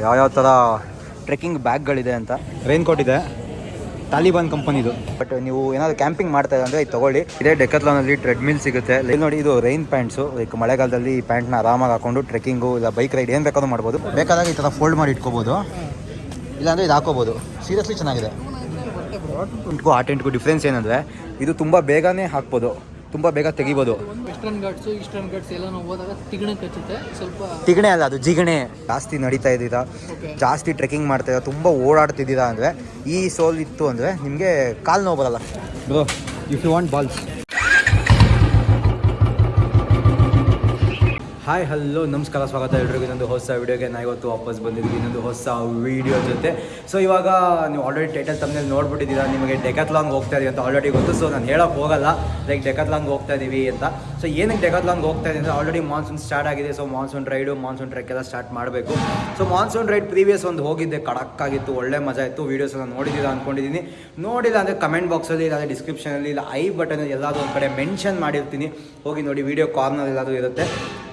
ಯಾವ್ಯಾವ ಥರ ಟ್ರೆಕ್ಕಿಂಗ್ ಬ್ಯಾಗ್ಗಳಿದೆ ಅಂತ? ರೈನ್ ಕೋಟ್ ಇದೆ ತಾಲಿಬಾನ್ ಕಂಪನಿದು ಬಟ್ ನೀವು ಏನಾದ್ರು ಕ್ಯಾಂಪಿಂಗ್ ಮಾಡ್ತಾ ಇದ್ರೆ ಅಂದರೆ ಇದು ತಗೊಳ್ಳಿ. ಇದೇ ಡೆಕತ್ಲಾನಲ್ಲಿ ಟ್ರೆಡ್ಮಿಲ್ ಸಿಗುತ್ತೆ. ಇಲ್ಲಿ ನೋಡಿ ಇದು ರೈನ್ ಪ್ಯಾಂಟ್ಸು ಲೈಕ್ ಮಳೆಗಾಲದಲ್ಲಿ ಈ ಪ್ಯಾಂಟ್ನ ಆರಾಮಾಗಿ ಹಾಕೊಂಡು ಟ್ರೆಕ್ಕಿಂಗು ಇಲ್ಲ ಬೈಕ್ ರೈಡ್ ಏನು ಬೇಕಾದ್ರೂ ಮಾಡ್ಬೋದು. ಬೇಕಾದಾಗ ಈ ಥರ ಫೋಲ್ಡ್ ಮಾಡಿ ಇಟ್ಕೋಬೋದು. ಇಲ್ಲಾಂದರೆ ಇದು ಹಾಕೋಬೋದು. ಸೀರಿಯಸ್ಲಿ ಚೆನ್ನಾಗಿದೆ. ಆ ಟೆಂಟ್ಗೂ ಡಿಫ್ರೆನ್ಸ್ ಏನಂದರೆ ಇದು ತುಂಬ ಬೇಗನೆ ಹಾಕ್ಬೋದು. ತುಂಬ ಬೇಗ ತೆಗಿಬೋದು. ವೆಸ್ಟರ್ನ್ ಘಾಟ್ಸು ಈಸ್ಟರ್ನ್ ಘಾಟ್ಸ್ ಎಲ್ಲ ನಾವು ಹೋದಾಗ ತಿಗಣೆ ಕಚ್ಚುತ್ತೆ. ಸ್ವಲ್ಪ ತಿಗಣೆ ಅಲ್ಲ ಅದು ಜಿಗಣೆ. ಜಾಸ್ತಿ ನಡೀತಾ ಇದ್ದೀರ ಜಾಸ್ತಿ ಟ್ರೆಕ್ಕಿಂಗ್ ಮಾಡ್ತಾ ಇದ್ದ ತುಂಬ ಓಡಾಡ್ತಿದ್ದೀರಾ ಅಂದರೆ ಈ ಸೋಲ್ ಇತ್ತು ಅಂದರೆ ನಿಮಗೆ ಕಾಲು ನೋವು ಬರಲ್ಲ. Bro if you want balls hi hello ನಮಸ್ಕಾರ, ಸ್ವಾಗತ ಎಲ್ರಿಗೂ. ಇನ್ನೊಂದು ಹೊಸ ವೀಡಿಯೋಗೆ ನಾ ಇವತ್ತು ವಾಪಸ್ ಬಂದಿದ್ದೀನಿ. ಇನ್ನೊಂದು ಹೊಸ ವೀಡಿಯೋ ಜೊತೆ. ಸೊ ಇವಾಗ ನೀವು ಆಲ್ರೆಡಿ ಟೈಟಲ್ ತಮ್ಮಲ್ಲಿ ನೋಡ್ಬಿಟ್ಟಿದ್ದೀರಾ. ನಿಮಗೆ ಡೆಕತ್ಲಾಂಗ್ ಹೋಗ್ತಾ ಇದೀವಿ ಅಂತ ಆಲ್ರೆಡಿ ಗೊತ್ತು. ಸೊ ನಾನು ಹೇಳೋಕೆ ಹೋಗಲ್ಲ. ಲೈಕ್ ಡೆಕತ್ಲಾಂಗ್ ಹೋಗ್ತಾ ಇದ್ದೀವಿ ಅಂತ. ಸೊ ಏನಕ್ಕೆ ಡೆಗಾದ್ಲಾಂಗ್ ಹೋಗ್ತಾ ಇದೆ ಅಂದರೆ ಆಲ್ರೆಡಿ ಮಾನ್ಸೂನ್ ಸ್ಟಾರ್ಟ್ ಆಗಿದೆ. So monsoon ride monsoon trek ಎಲ್ಲ ಸ್ಟಾರ್ಟ್ ಮಾಡಬೇಕು. ಸೊ ಮಾನ್ಸೂನ್ ರೈಡ್ ಪ್ರೀವಿಯಸ್ ಒಂದು ಹೋಗಿದ್ದೆ. ಕಡಕ್ಕಾಗಿತ್ತು, ಒಳ್ಳೆ ಮಜಾ ಇತ್ತು. ವೀಡಿಯೋಸ್ ಎಲ್ಲ ನೋಡಿದ್ದೀರಾ ಅಂದ್ಕೊಂಡಿದ್ದೀನಿ ನೋಡಿಲ್ಲ ಅಂದರೆ ಕಮೆಂಟ್ ಬಾಕ್ಸಲ್ಲಿ ಇಲ್ಲ ಡಿಸ್ಕ್ರಿಪ್ಷನಲ್ಲಿ ಇಲ್ಲ ಐ ಬಟನ್ ಎಲ್ಲಾದರೂ ಒಂದು ಕಡೆ ಮೆನ್ಷನ್ ಮಾಡಿರ್ತೀನಿ. ಹೋಗಿ ನೋಡಿ ವೀಡಿಯೋ ಕಾರ್ನರ್ ಎಲ್ಲಾದರೂ ಇರುತ್ತೆ.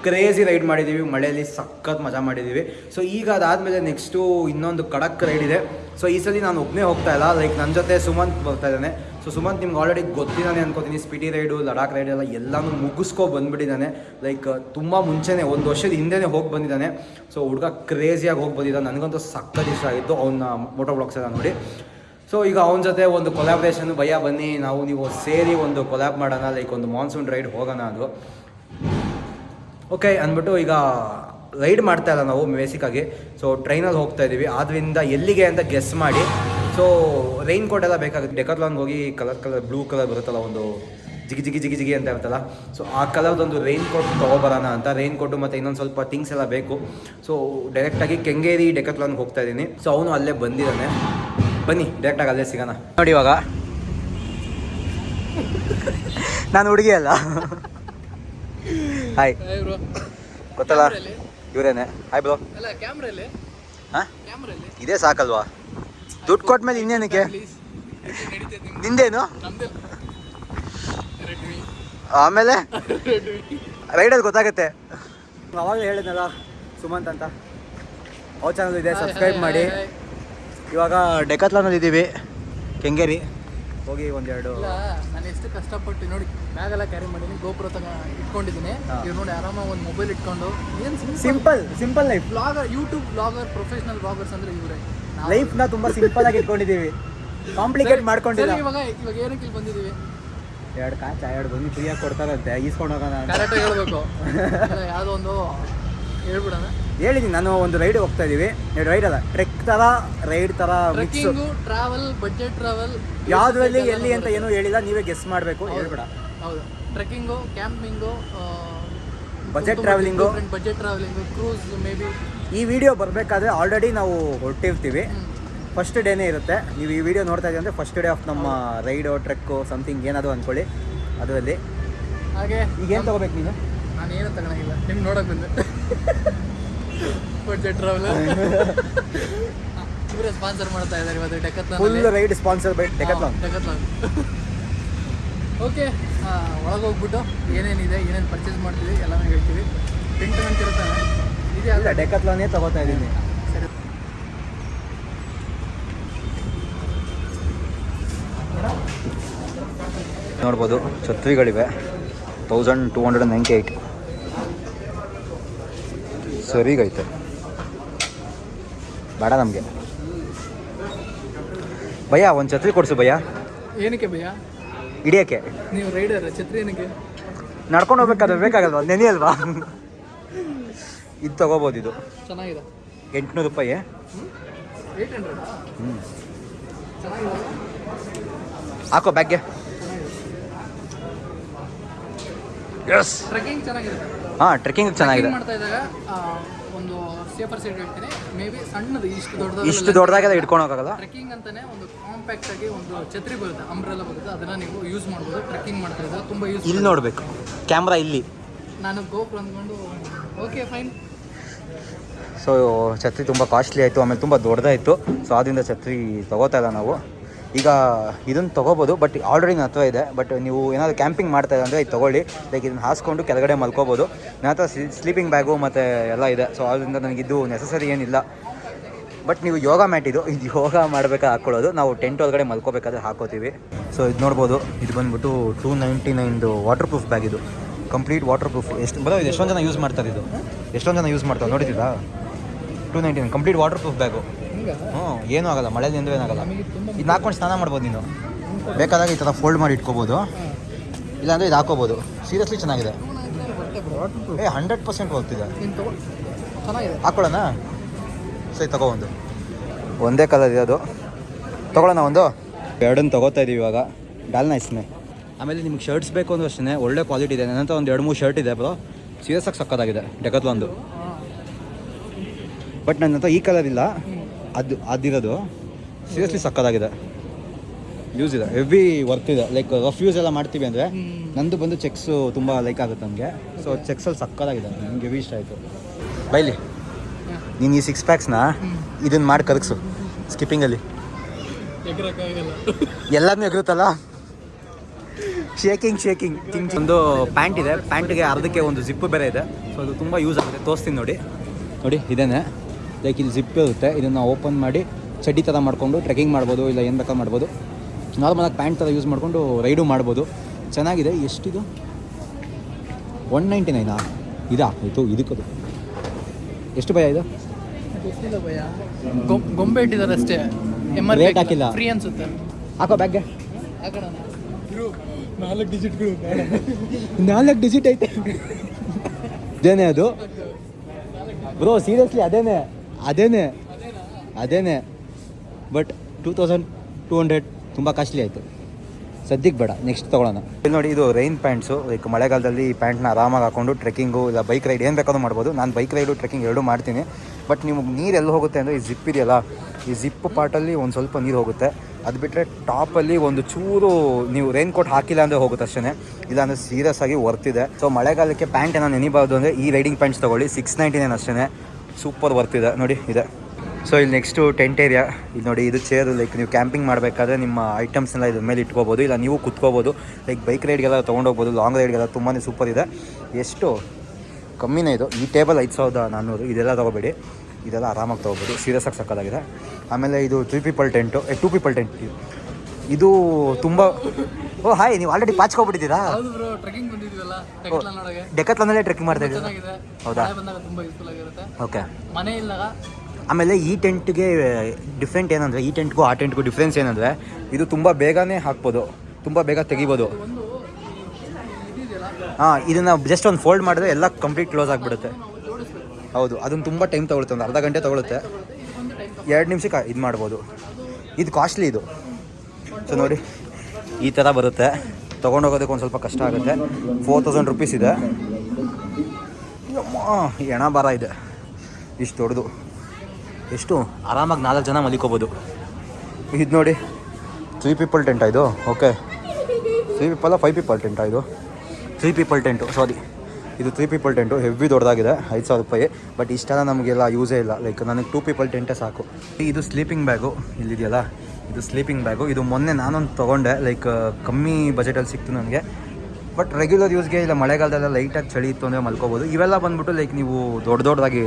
ಕ್ರೇಜಿ ರೈಡ್ ಮಾಡಿದ್ದೀವಿ. ಮಳೆಯಲ್ಲಿ ಸಖತ್ ಮಜಾ ಮಾಡಿದ್ದೀವಿ. ಸೊ ಈಗ ಅದಾದಮೇಲೆ ನೆಕ್ಸ್ಟು ಇನ್ನೊಂದು ಕಡಕ್ ರೈಡ್ ಇದೆ. ಸೊ ಈ ಸಲ ನಾನು ಒಬ್ಬನೇ ಹೋಗ್ತಾ ಇಲ್ಲ. ಲೈಕ್ ನನ್ನ ಜೊತೆ ಸುಮಂತ್ ಬರ್ತಾ ಇದ್ದಾನೆ. ಸೊ ಸುಮಂತ್ ನಿಮ್ಗೆ ಆಲ್ರೆಡಿ ಗೊತ್ತಿದ್ದಾನೆ ಅನ್ಕೋತೀನಿ. ಸ್ಪಿಟಿ ರೈಡು ಲಡಾಖ್ ರೈಡ್ ಎಲ್ಲ ಎಲ್ಲನೂ ಮುಗಿಸ್ಕೊ ಬಂದ್ಬಿಟ್ಟಿದ್ದಾನೆ ಲೈಕ್ ತುಂಬ ಮುಂಚೆನೇ, ಒಂದು ವರ್ಷದ ಹಿಂದೆನೇ ಹೋಗಿ ಬಂದಿದ್ದಾನೆ ಸೊ ಹುಡುಗ ಕ್ರೇಜಿಯಾಗಿ ಹೋಗಿ ಬಂದಿದ್ದಾನೆ ನನಗಂತೂ ಸಖತ್ ಇಷ್ಟ ಆಗಿತ್ತು ಅವನ್ನ ಮೋಟೋ ಬ್ಲಾಗ್ಸ್ ಎಲ್ಲ ನೋಡಿ. ಸೊ ಈಗ ಅವನ ಜೊತೆ ಒಂದು ಕೊಲಾಬ್ರೇಷನ್ ಭಯ ಬನ್ನಿ, ನಾವು ನೀವು ಸೇರಿ ಒಂದು ಕೊಲಾಬ್ ಮಾಡೋಣ ಲೈಕ್ ಒಂದು ಮಾನ್ಸೂನ್ ರೈಡ್ ಹೋಗೋಣ ಅದು. ಓಕೆ ಅಂದ್ಬಿಟ್ಟು ಈಗ ರೈಡ್ ಮಾಡ್ತಾ ಇಲ್ಲ ನಾವು ಬೇಸಿಕ್ಕಾಗಿ ಸೊ ಟ್ರೈನಲ್ಲಿ ಹೋಗ್ತಾ ಇದ್ದೀವಿ ಆದ್ದರಿಂದ ಎಲ್ಲಿಗೆ ಅಂತ ಗೆಸ್ ಮಾಡಿ. ಸೊ ರೈನ್ ಕೋಟ್ ಎಲ್ಲ ಬೇಕಾಗುತ್ತೆ. ಡೆಕತ್ಲಾನ್ಗೆ ಹೋಗಿ ಕಲರ್ ಕಲರ್ ಬ್ಲೂ ಕಲರ್ ಬರುತ್ತಲ್ಲ ಒಂದು ಜಿಗಿ ಜಿಗಿ ಜಿಗಿ ಜಿಗಿ ಅಂತ ಇರುತ್ತಲ್ಲ? ಸೊ ಆ ಕಲರ್ದೊಂದು ರೈನ್ ಕೋಟ್ ತೊಗೊಬರೋಣ ಅಂತ. ರೈನ್ ಕೋಟು ಮತ್ತು ಇನ್ನೊಂದು ಸ್ವಲ್ಪ ಥಿಂಗ್ಸ್ ಎಲ್ಲ ಬೇಕು. ಸೊ ಡೈರೆಕ್ಟಾಗಿ ಕೆಂಗೇರಿ ಡೆಕತ್ಲಾನ್ಗೆ ಹೋಗ್ತಾ ಇದ್ದೀನಿ ಸೊ ಅವನು ಅಲ್ಲೇ ಬಂದಿದ್ದಾನೆ. ಬನ್ನಿ ಡೈರೆಕ್ಟಾಗಿ ಅಲ್ಲೇ ಸಿಗೋಣ. ನೋಡಿ ಇವಾಗ. ನಾನು ಹುಡುಗಿ ಅಲ್ಲ. ಹಾಯ್ ಬ್ರೋ ಗೊತ್ತಲ್ಲ? ಇವರೇನೆ. ಹಾಯ್ ಬ್ರೋ ಹಾಂ? ಇದೇ ಸಾಕಲ್ವಾ? ದುಡ್ಡು ಕೊಟ್ಮೇಲೆ ಇನ್ನೇನಕ್ಕೆ? ನಿಂದೇನು? ಆಮೇಲೆ? ರೈಡರ್ ರೈಡಲ್ಲಿ ಗೊತ್ತಾಗುತ್ತೆ. ಅವಾಗಲೇ ಹೇಳಿದ್ನಲ್ಲ ಸುಮಂತ್ ಅಂತ. ಅವ್ರ ಚಾನಲ್ ಇದೆ ಸಬ್ಸ್ಕ್ರೈಬ್ ಮಾಡಿ. ಇವಾಗ ಡೆಕತ್ಲಾನಲ್ಲಿ ಇದ್ದೀವಿ ಕೆಂಗೇರಿ. ಹೋಗಿ ಒಂದೆರಡು ನಾನು ಎಷ್ಟು ಕಷ್ಟಪಟ್ಟು ನೋಡಿ ಬ್ಯಾಗ್ ಎಲ್ಲ ಕ್ಯಾರಿ ಮಾಡಿದ್ದೀನಿ ಗೋಪುರ ತಗ ಇಟ್ಕೊಂಡಿದ್ದೀನಿ. ಇವ್ರು ನೋಡಿ ಆರಾಮಾಗಿ ಒಂದು ಮೊಬೈಲ್ ಇಟ್ಕೊಂಡು ಏನು simple simple life blogger YouTube blogger professional bloggers ಅಂದರೆ ಇವರೇ. ಲೈಫ್ನ ತುಂಬಾ ಸಿಂಪಲ್ ಆಗಿ ಇಟ್ಕೊಂಡಿದ್ದೀವಿ. ಕಾಂಪ್ಲಿಕೇಟ್ ಮಾಡ್ಕೊಂಡಿಲ್ಲ. ಇವಾಗ ಇವಾಗ ಏನಕ್ಕೆ ಇಲ್ಲಿ ಬಂದಿದ್ದೀವಿ? ಎರಡು ಕಾಚ ಎರಡು ಬಂದು ಫ್ರೀಯಾಗಿ ಕೊಡ್ತಾರಂತೆ ಈಸ್ಕೊಂಡು ಹೋಗೋಣ ಅಂತ. ಕರೆಕ್ಟಾಗಿ ಹೇಳ್ಬೇಕು. ಇಲ್ಲ, ಯಾವುದೋ ಒಂದು ಹೇಳ್ಬಿಡೋಣ. ಹೇಳಿದ್ದೀನಿ ನಾನು ಒಂದು ರೈಡ್ ಹೋಗ್ತಾ ಇದೀವಿ. ರೈಡ್ ಅಲ್ಲ ಟ್ರೆಕ್ ತರ ರೈಡ್ ತರ mix trekking travel budget travel ಯಾವ್ದ್ರಲ್ಲಿ ಎಲ್ಲಿ ಅಂತ ಏನು ಹೇಳಿಲ್ಲ ನೀವೇ ಗೆಸ್ ಮಾಡಬೇಕು ಹೇಳ್ಬೇಡ. ಹೌದು. Trekking camping budget travelling budget travelling cruise maybe ಈ ವಿಡಿಯೋ ಬರಬೇಕಾದ್ರೆ ಆಲ್ರೆಡಿ ನಾವು ಹೊರಟಿರ್ತೀವಿ. ಫಸ್ಟ್ ಡೇನೇ ಇರುತ್ತೆ. ನೀವು ಈ ವಿಡಿಯೋ ನೋಡ್ತಾ ಇದ್ದೀವಿ ಅಂದರೆ ಫಸ್ಟ್ ಡೇ ಆಫ್ ನಮ್ಮ ರೈಡು ಟ್ರೆಕ್ಕು ಸಮಥಿಂಗ್ ಏನಾದರೂ ಅಂದ್ಕೊಳ್ಳಿ ಅದರಲ್ಲಿ. ಹಾಗೆ ಈಗೇನು ತೊಗೋಬೇಕು ನೀನು? ನಾನು ಏನು ತಗೊಳಂಗಿಲ್ಲ. ನಿಮ್ಗೆ ನೋಡೋಕೆ ಬಂದೆ. ಒಳಗೋಗ್ಬಿಟ್ಟು ಟ್ರಾವೆಲ್ ಇವರೇ ಸ್ಪಾನ್ಸರ್ ಮಾಡ್ತಾ ಇದ್ದಾರೆ ಇವತ್ತು Decathlon full ride sponsor by Decathlon Decathlon okay ಒಳಗೆ ಹೋಗ್ಬಿಟ್ಟು ಏನೇನಿದೆ ಏನೇನು ಪರ್ಚೇಸ್ ಮಾಡ್ತೀವಿ ಎಲ್ಲನೂ ಹೇಳ್ತೀವಿ. ಪಿಂಟ್ ಅಂತ ಇರುತ್ತಾನೆ ಇಲ್ಲ ಡೆಕತ್ಲಾನೇ ತಗೋತಾ ಇದ್ದೀನಿ ನೋಡ್ಬೋದು ಛತ್ರಿಗಳಿವೆ. Thousand two hundred ninety eight ಸರಿಗೈತೆ. ಬೇಡ ನಮಗೆ. ಭಯ ಒಂದು ಛತ್ರಿ ಕೊಡಿಸು ಭಯ್ಯ. ಏನಕ್ಕೆ ಭಯ ಹಿಡಿಯೋಕ್ಕೆ. ನೀವು ರೈಡರ್ ಛತ್ರಿ ಏನಕ್ಕೆ? ನಡ್ಕೊಂಡು ಹೋಗ್ಬೇಕಾದ್ರೆ ಬೇಕಾಗಲ್ವಾ? ನೆನೆ ಅಲ್ವಾ? ಇದು ತಗೋಬೋದು ಇದು. ಚೆನ್ನಾಗಿದೆ. ಎಂಟುನೂರು ರೂಪಾಯಿ ಹ್ಞೂ ಹಾಕೋ ಬ್ಯಾಗ್ಗೆ. ಎಸ್ ಟ್ರೆಕ್ಕಿಂಗ್ ಚೆನ್ನಾಗಿದೆ. ಹಾಂ ಟ್ರೆಕ್ಕಿಂಗ್ ಚೆನ್ನಾಗಿದೆ. ಮಾಡ್ತಾ ಇದ್ದಾಗ ಒಂದು ಸೇಫರ್ ಸೈಡ್ ಹೇಳ್ತೀನಿ ಮೇ ಬಿ ಸಣ್ಣದು ಇಷ್ಟು ದೊಡ್ಡದಾಗ ಇಷ್ಟು ದೊಡ್ಡದಾಗೆಲ್ಲ ಇಟ್ಕೊಂಡು ಹೋಗಲ್ಲ ಟ್ರೆಕ್ಕಿಂಗ್ ಅಂತಾನೆ ಒಂದು ಕಾಂಪ್ಯಾಕ್ಟ್ ಆಗಿ ಒಂದು ಛತ್ರಿ ಬರುತ್ತೆ ಅಂಬ್ರೆಲ್ಲ ಬರುತ್ತೆ. ಅದನ್ನ ನೀವು ಯೂಸ್ ಮಾಡ್ಬೋದು ಟ್ರೆಕ್ಕಿಂಗ್ ಮಾಡ್ತಾ ಇದ್ದಾಗ ತುಂಬಾ ಯೂಸ್ ಇಲ್ಲಿ ನೋಡಬೇಕು. ಕ್ಯಾಮ್ರಾ ಇಲ್ಲಿ. ನಾನು ಗೋಪುರ ಅಂದ್ಕೊಂಡು ಓಕೆ ಫೈನ್ ಸೊ ಛತ್ರಿ ತುಂಬ ಕಾಸ್ಟ್ಲಿ ಆಯಿತು, ಆಮೇಲೆ ತುಂಬ ದೊಡ್ಡದಾಯಿತು. ಸೊ ಆದ್ದರಿಂದ ಛತ್ರಿ ತೊಗೋತಾ ಇಲ್ಲ ನಾವು. ಈಗ ಇದನ್ನು ತೊಗೋಬೋದು ಬಟ್ ಆಲ್ರೆಡಿ ನನ್ನ ಇದೆ. ಬಟ್ ನೀವು ಏನಾದರೂ ಕ್ಯಾಂಪಿಂಗ್ ಮಾಡ್ತಾ ಇದ್ದರೆ ಇದು ತೊಗೊಳ್ಳಿ. ಲೈಕ್ ಇದನ್ನು ಹಾಸ್ಕೊಂಡು ಕೆಳಗಡೆ ಮಲ್ಕೋಬೋದು. ನನ್ನ ಹತ್ರ ಸ್ಲೀಪಿಂಗ್ ಬ್ಯಾಗು ಮತ್ತು ಎಲ್ಲ ಇದೆ. ಸೊ ಆದ್ದರಿಂದ ನನಗಿದ್ದು ನೆಸಸರಿ ಏನಿಲ್ಲ. ಬಟ್ ನೀವು ಯೋಗ ಮ್ಯಾಟ್ ಇದು ಇದು ಯೋಗ ಮಾಡಬೇಕಾದ್ರೆ ಹಾಕ್ಕೊಳ್ಳೋದು ನಾವು ಟೆಂಟ್ ಒಳಗಡೆ ಮಲ್ಕೋಬೇಕಾದ್ರೆ ಹಾಕೋತೀವಿ. ಸೊ ಇದು ನೋಡ್ಬೋದು. ಇದು ಬಂದ್ಬಿಟ್ಟು ಟೂ ನೈಂಟಿ ನೈನ್ದು ವಾಟರ್ ಪ್ರೂಫ್ ಬ್ಯಾಗ್ ಇದು. ಕಂಪ್ಲೀಟ್ ವಾಟರ್ ಪ್ರೂಫ್ ಎಷ್ಟು ಬರೋ, ಇದು ಎಷ್ಟೊಂದು ಜನ ಯೂಸ್ ಮಾಡ್ತಾರೆ ಇದು? ಎಷ್ಟೊಂದು ಜನ ಯೂಸ್ ಮಾಡ್ತಾರೆ? ನೋಡಿದ್ದೀರಾ? Two ninety nine complete waterproof bag ಹ್ಞೂ ಏನೂ ಆಗಲ್ಲ ಮಳೆಯಲ್ಲಿ ನಿಂದ ಏನಾಗಲ್ಲ ಇದು ಹಾಕೊಂಡು ಸ್ನಾನ ಮಾಡ್ಬೋದು ನೀನು. ಬೇಕಾದಾಗ ಈ ಥರ ಫೋಲ್ಡ್ ಮಾಡಿ ಇಟ್ಕೋಬೋದು. ಇಲ್ಲಾಂದರೆ ಇದು ಹಾಕೋಬೋದು ಸೀರಿಯಸ್ಲಿ ಚೆನ್ನಾಗಿದೆ. ಏ ಹಂಡ್ರೆಡ್ ಪರ್ಸೆಂಟ್ ಹೋಗ್ತಿದೆ. ಹಾಕೊಳ್ಳೋಣ? ಸರಿ ತಗೋ ಒಂದು. ಒಂದೇ ಕಲರ್ ಇರೋದು ತಗೊಳ್ಳೋಣ ಒಂದು? ಎರಡನ್ನು ತೊಗೋತಾ ಇದ್ದೀವಿ ಇವಾಗ. ಡಾಲ್ ನೈಸ್ನೇ ಆಮೇಲೆ ನಿಮ್ಗೆ ಶರ್ಟ್ಸ್ ಬೇಕು ಅಂದ್ರೂ ಅಷ್ಟೇ ಒಳ್ಳೆ ಕ್ವಾಲಿಟಿ ಇದೆ. ನನ್ನ ಹತ್ರ ಒಂದು ಎರಡು ಮೂರು ಶರ್ಟ್ ಇದೆ ಬ್ರೋ. ಸೀರಿಯಸ್ ಆಗಿ ಸಕ್ಕತ್ತಾಗಿದೆ. ಡೆಕತ್ಲೊಂದು. ಬಟ್ ನನ್ನ ಹತ್ರ ಈ ಕಲರ್ ಇಲ್ಲ. ಅದು ಅದಿರೋದು. ಸೀರಿಯಸ್ಲಿ ಸಕ್ಕತ್ತಾಗಿದೆ ಯೂಸ್ ಇದೆ. ಹೆವಿ ವರ್ತ್ ಇದೆ. ಲೈಕ್ ರಫ್ ಯೂಸ್ ಎಲ್ಲ ಮಾಡ್ತೀವಿ ಅಂದರೆ ನಂದು ಬಂದು ಚೆಕ್ಸು ತುಂಬ ಲೈಕ್ ಆಗುತ್ತೆ ನಮಗೆ ಸೊ ಚೆಕ್ಸಲ್ಲಿ ಸಕ್ಕದಾಗಿದೆ. ನನಗೆ ಹೆವಿ ಇಷ್ಟ ಆಯಿತು. ಬೈಲಿ ನೀನು ಈ ಸಿಕ್ಸ್ ಪ್ಯಾಕ್ಸ್ನ ಇದನ್ನು ಮಾಡಿ ಕರಗಿಸು. ಸ್ಕಿಪ್ಪಿಂಗಲ್ಲಿ ಎಲ್ಲದನ್ನೂ ಎಗರುತ್ತಲ್ಲ? ಶೇಕಿಂಗ್ ಶೇಕಿಂಗ್ ಕಿಂಗ್ ಒಂದು ಪ್ಯಾಂಟ್ ಇದೆ. ಪ್ಯಾಂಟ್ಗೆ ಅರ್ಧಕ್ಕೆ ಒಂದು ಜಿಪ್ಪು ಬೇರೆ ಇದೆ. ಸೊ ಅದು ತುಂಬ ಯೂಸ್ ಆಗುತ್ತೆ. ತೋರಿಸ್ತೀನಿ ನೋಡಿ. ನೋಡಿ ಇದೇನೆ. ಲೈಕ್ ಇಲ್ಲಿ ಜಿಪ್ ಇರುತ್ತೆ. ಇದನ್ನು ಓಪನ್ ಮಾಡಿ ಚಡ್ಡಿ ಥರ ಮಾಡಿಕೊಂಡು ಟ್ರೆಕ್ಕಿಂಗ್ ಮಾಡ್ಬೋದು ಇಲ್ಲ ಏನು ಬೇಕಾದ್ರೂ ಮಾಡ್ಬೋದು. ನಾರ್ಮಲಾಗಿ ಪ್ಯಾಂಟ್ ಥರ ಯೂಸ್ ಮಾಡಿಕೊಂಡು ರೈಡು ಮಾಡ್ಬೋದು. ಚೆನ್ನಾಗಿದೆ. ಎಷ್ಟಿದು? ಒನ್ ನೈಂಟಿ ನೈನಾ ಇದಾ? ಆಯಿತು ಇದಕ್ಕದು ಎಷ್ಟು ಭಯ ಇದು? ಗೊಂಬೆ ಇಟ್ಟಿದ್ದಾರೆ ಅಷ್ಟೇ. ರೇಟ್ ಹಾಕಿಲ್ಲ. ಫ್ರೀ ಅನ್ಸುತ್ತೆ. ಹಾಕೋ ಬ್ಯಾಗ್ಗೆ ನಾಲ್ಕು ಡಿಜಿಟ್ಗಳು ನಾಲ್ಕು ಡಿಜಿಟ್ ಐತೆ. ಅದೇನೆ ಅದು? ಬ್ರೋ ಸೀರಿಯಸ್ಲಿ ಅದೇನೆ? ಅದೇನೆ ಅದೇನೆ. But two thousand two hundred ತುಂಬ ಕಾಸ್ಟ್ಲಿ ಆಯಿತು. ಸದ್ಯಕ್ಕೆ ಬೇಡ ನೆಕ್ಸ್ಟ್ ತೊಗೊಳ್ಳೋಣ. ಇಲ್ಲಿ ನೋಡಿ, ಇದು ರೈನ್ ಪ್ಯಾಂಟ್ಸು ಲೈಕ್ ಮಳೆಗಾಲದಲ್ಲಿ ಈ ಪ್ಯಾಂಟ್ನ ಆರಾಮಾಗಿ ಹಾಕೊಂಡು ಟ್ರೆಕ್ಕಿಂಗು ಇಲ್ಲ ಬೈಕ್ ರೈಡ್ ಏನು ಬೇಕಾದ್ರೂ ಮಾಡ್ಬೋದು. ನಾನು ಬೈಕ್ ರೈಡು ಟ್ರೆಕ್ಕಿಂಗ್ ಎರಡೂ ಮಾಡ್ತೀನಿ. ಬಟ್ ನಿಮಗೆ ನೀರು ಎಲ್ಲಿ ಹೋಗುತ್ತೆ ಅಂದರೆ ಈ ಜಿಪ್ ಇದೆಯಲ್ಲ, ಈ ಜಿಪ್ ಪಾರ್ಟಲ್ಲಿ ಒಂದು ಸ್ವಲ್ಪ ನೀರು ಹೋಗುತ್ತೆ. ಅದು ಬಿಟ್ಟರೆ ಟಾಪಲ್ಲಿ ಒಂದು ಚೂರು ನೀವು ರೈನ್ ಕೋಟ್ ಹಾಕಿಲ್ಲ ಅಂದರೆ ಹೋಗುತ್ತೆ ಅಷ್ಟೇ ಇಲ್ಲಾಂದರೆ ಸೀರಿಯಸ್ ಆಗಿ ವರ್ತಿದೆ. ಸೊ ಮಳೆಗಾಲಕ್ಕೆ ಪ್ಯಾಂಟ್ ಏನೋ ನೆನಿಬಾರ್ದು ಅಂದರೆ ಈ ರೈಡಿಂಗ್ ಪ್ಯಾಂಟ್ಸ್ ತೊಗೊಳ್ಳಿ. ಸಿಕ್ಸ್ ನೈಂಟಿ ನೈನ್ ಅಷ್ಟೇ ಸೂಪರ್ ವರ್ತ್ ಇದೆ. ನೋಡಿ, ಇದೆ. ಸೊ ಇಲ್ಲಿ ನೆಕ್ಸ್ಟು ಟೆಂಟ್ ಏರಿಯಾ ಇಲ್ಲಿ ನೋಡಿ, ಇದು ಚೇರ್ ಲೈಕ್ ನೀವು ಕ್ಯಾಂಪಿಂಗ್ ಮಾಡಬೇಕಾದ್ರೆ ನಿಮ್ಮ ಐಟಮ್ಸ್ನೆಲ್ಲ ಇದ್ರ ಮೇಲೆ ಇಟ್ಕೋಬೋದು. ಇಲ್ಲ, ನೀವು ಕುತ್ಕೋಬೋದು. ಲೈಕ್ ಬೈಕ್ ರೈಡ್ಗೆಲ್ಲ ತೊಗೊಂಡೋಗ್ಬೋದು ಲಾಂಗ್ ರೈಡ್ಗೆಲ್ಲ ತುಂಬಾ ಸೂಪರ್ ಇದೆ. ಎಷ್ಟು ಕಮ್ಮಿನೇ ಇದು. ಈ ಟೇಬಲ್ ಐದು ಸಾವಿರದ ನಾನ್ನೂರು. ಇದೆಲ್ಲ ತೊಗೋಬೇಡಿ. ಇದೆಲ್ಲ ಆರಾಮಾಗಿ ತೊಗೋಬೋದು. ಸೀರಿಯಸ್ ಆಗಿ ಸಕ್ಕದಾಗಿದೆ ಆಮೇಲೆ ಇದು three people tent two people tent ಇದು ತುಂಬಾ ಓ ಹಾಯ್ ನೀವು ಆಲ್ರೆಡಿ ಪಾಚ್ಕೊಬಿಟ್ಟಿದ್ದೀರಾ? ಬ್ರೋ ಟ್ರೆಕಿಂಗ್ ಟ್ರೆಕ್ಕಿಂಗ್ ಮಾಡ್ತಾ ಇದ್ದೀರಾ? ಹೌದಾ? ಓಕೆ ಮನೆ ಆಮೇಲೆ ಈ ಟೆಂಟ್ಗೆ ಡಿಫ್ರೆಂಟ್ ಏನಂದರೆ ಈ ಟೆಂಟ್ಗೂ ಆ ಟೆಂಟ್ಗೂ ಡಿಫ್ರೆನ್ಸ್ ಏನಂದರೆ ಇದು ತುಂಬ ಬೇಗನೆ ಹಾಕ್ಬೋದು. ತುಂಬ ಬೇಗ ತೆಗಿಬೋದು. ಹಾಂ ಇದನ್ನು ಜಸ್ಟ್ ಒಂದು ಫೋಲ್ಡ್ ಮಾಡಿದ್ರೆ ಎಲ್ಲ ಕಂಪ್ಲೀಟ್ ಕ್ಲೋಸ್ ಆಗಿಬಿಡುತ್ತೆ. ಹೌದು ಅದನ್ನು ತುಂಬ ಟೈಮ್ ತಗೊಳುತ್ತೆ ಒಂದು ಅರ್ಧ ಗಂಟೆ ತಗೊಳುತ್ತೆ. ಎರಡು ನಿಮಿಷಕ್ಕೆ ಇದು ಮಾಡ್ಬೋದು. ಇದು ಕಾಸ್ಟ್ಲಿ ಇದು. ಸೊ ನೋಡಿ, ಈ ಥರ ಬರುತ್ತೆ. ತೊಗೊಂಡೋಗೋದಕ್ಕೆ ಒಂದು ಸ್ವಲ್ಪ ಕಷ್ಟ ಆಗುತ್ತೆ. ಫೋರ್ ತೌಸಂಡ್ ರುಪೀಸ್ ಇದೆ. ಎಣ ಬರ ಇದೆ. ಇಷ್ಟು ದೊಡ್ಡದು. ಎಷ್ಟು? ಆರಾಮಾಗಿ ನಾಲ್ಕು ಜನ ಮಲಿಕೋಬೋದು. ಇದು ನೋಡಿ ತ್ರೀ ಪೀಪಲ್ ಟೆಂಟ್ ಇದು? ಓಕೆ ತ್ರೀ ಪೀಪಲ್ಲ ಫೈವ್ ಪೀಪಲ್ ಟೆಂಟ್ ಇದು? ತ್ರೀ ಪೀಪಲ್ ಟೆಂಟು ಸಾರಿ ಇದು ತ್ರೀ ಪೀಪಲ್ ಟೆಂಟು ಹೆವಿ ದೊಡ್ಡದಾಗಿದೆ, ಐದು ಸಾವಿರ ರೂಪಾಯಿ. ಬಟ್ ಇಷ್ಟೆಲ್ಲ ನಮಗೆಲ್ಲ ಯೂಸೇ ಇಲ್ಲ. ಲೈಕ್ ನನಗೆ ಟೂ ಪೀಪಲ್ ಟೆಂಟೇ ಸಾಕು. ಇದು ಸ್ಲೀಪಿಂಗ್ ಬ್ಯಾಗು ಇಲ್ಲಿದೆಯಲ್ಲ? ಇದು ಸ್ಲೀಪಿಂಗ್ ಬ್ಯಾಗು ಇದು ಮೊನ್ನೆ ನಾನೊಂದು ತೊಗೊಂಡೆ. ಲೈಕ್ ಕಮ್ಮಿ ಬಜೆಟಲ್ಲಿ ಸಿಕ್ತು ನನಗೆ. ಬಟ್ ರೆಗ್ಯುಲರ್ ಯೂಸ್ಗೆ ಇಲ್ಲ ಮಳೆಗಾಲದಲ್ಲ ಲೈಟಾಗಿ ಚಳಿ ಇತ್ತು ಅಂದರೆ ಮಲ್ಕೋಬೋದು. ಇವೆಲ್ಲ ಬಂದ್ಬಿಟ್ಟು ಲೈಕ್ ನೀವು ದೊಡ್ಡ ದೊಡ್ಡದಾಗಿ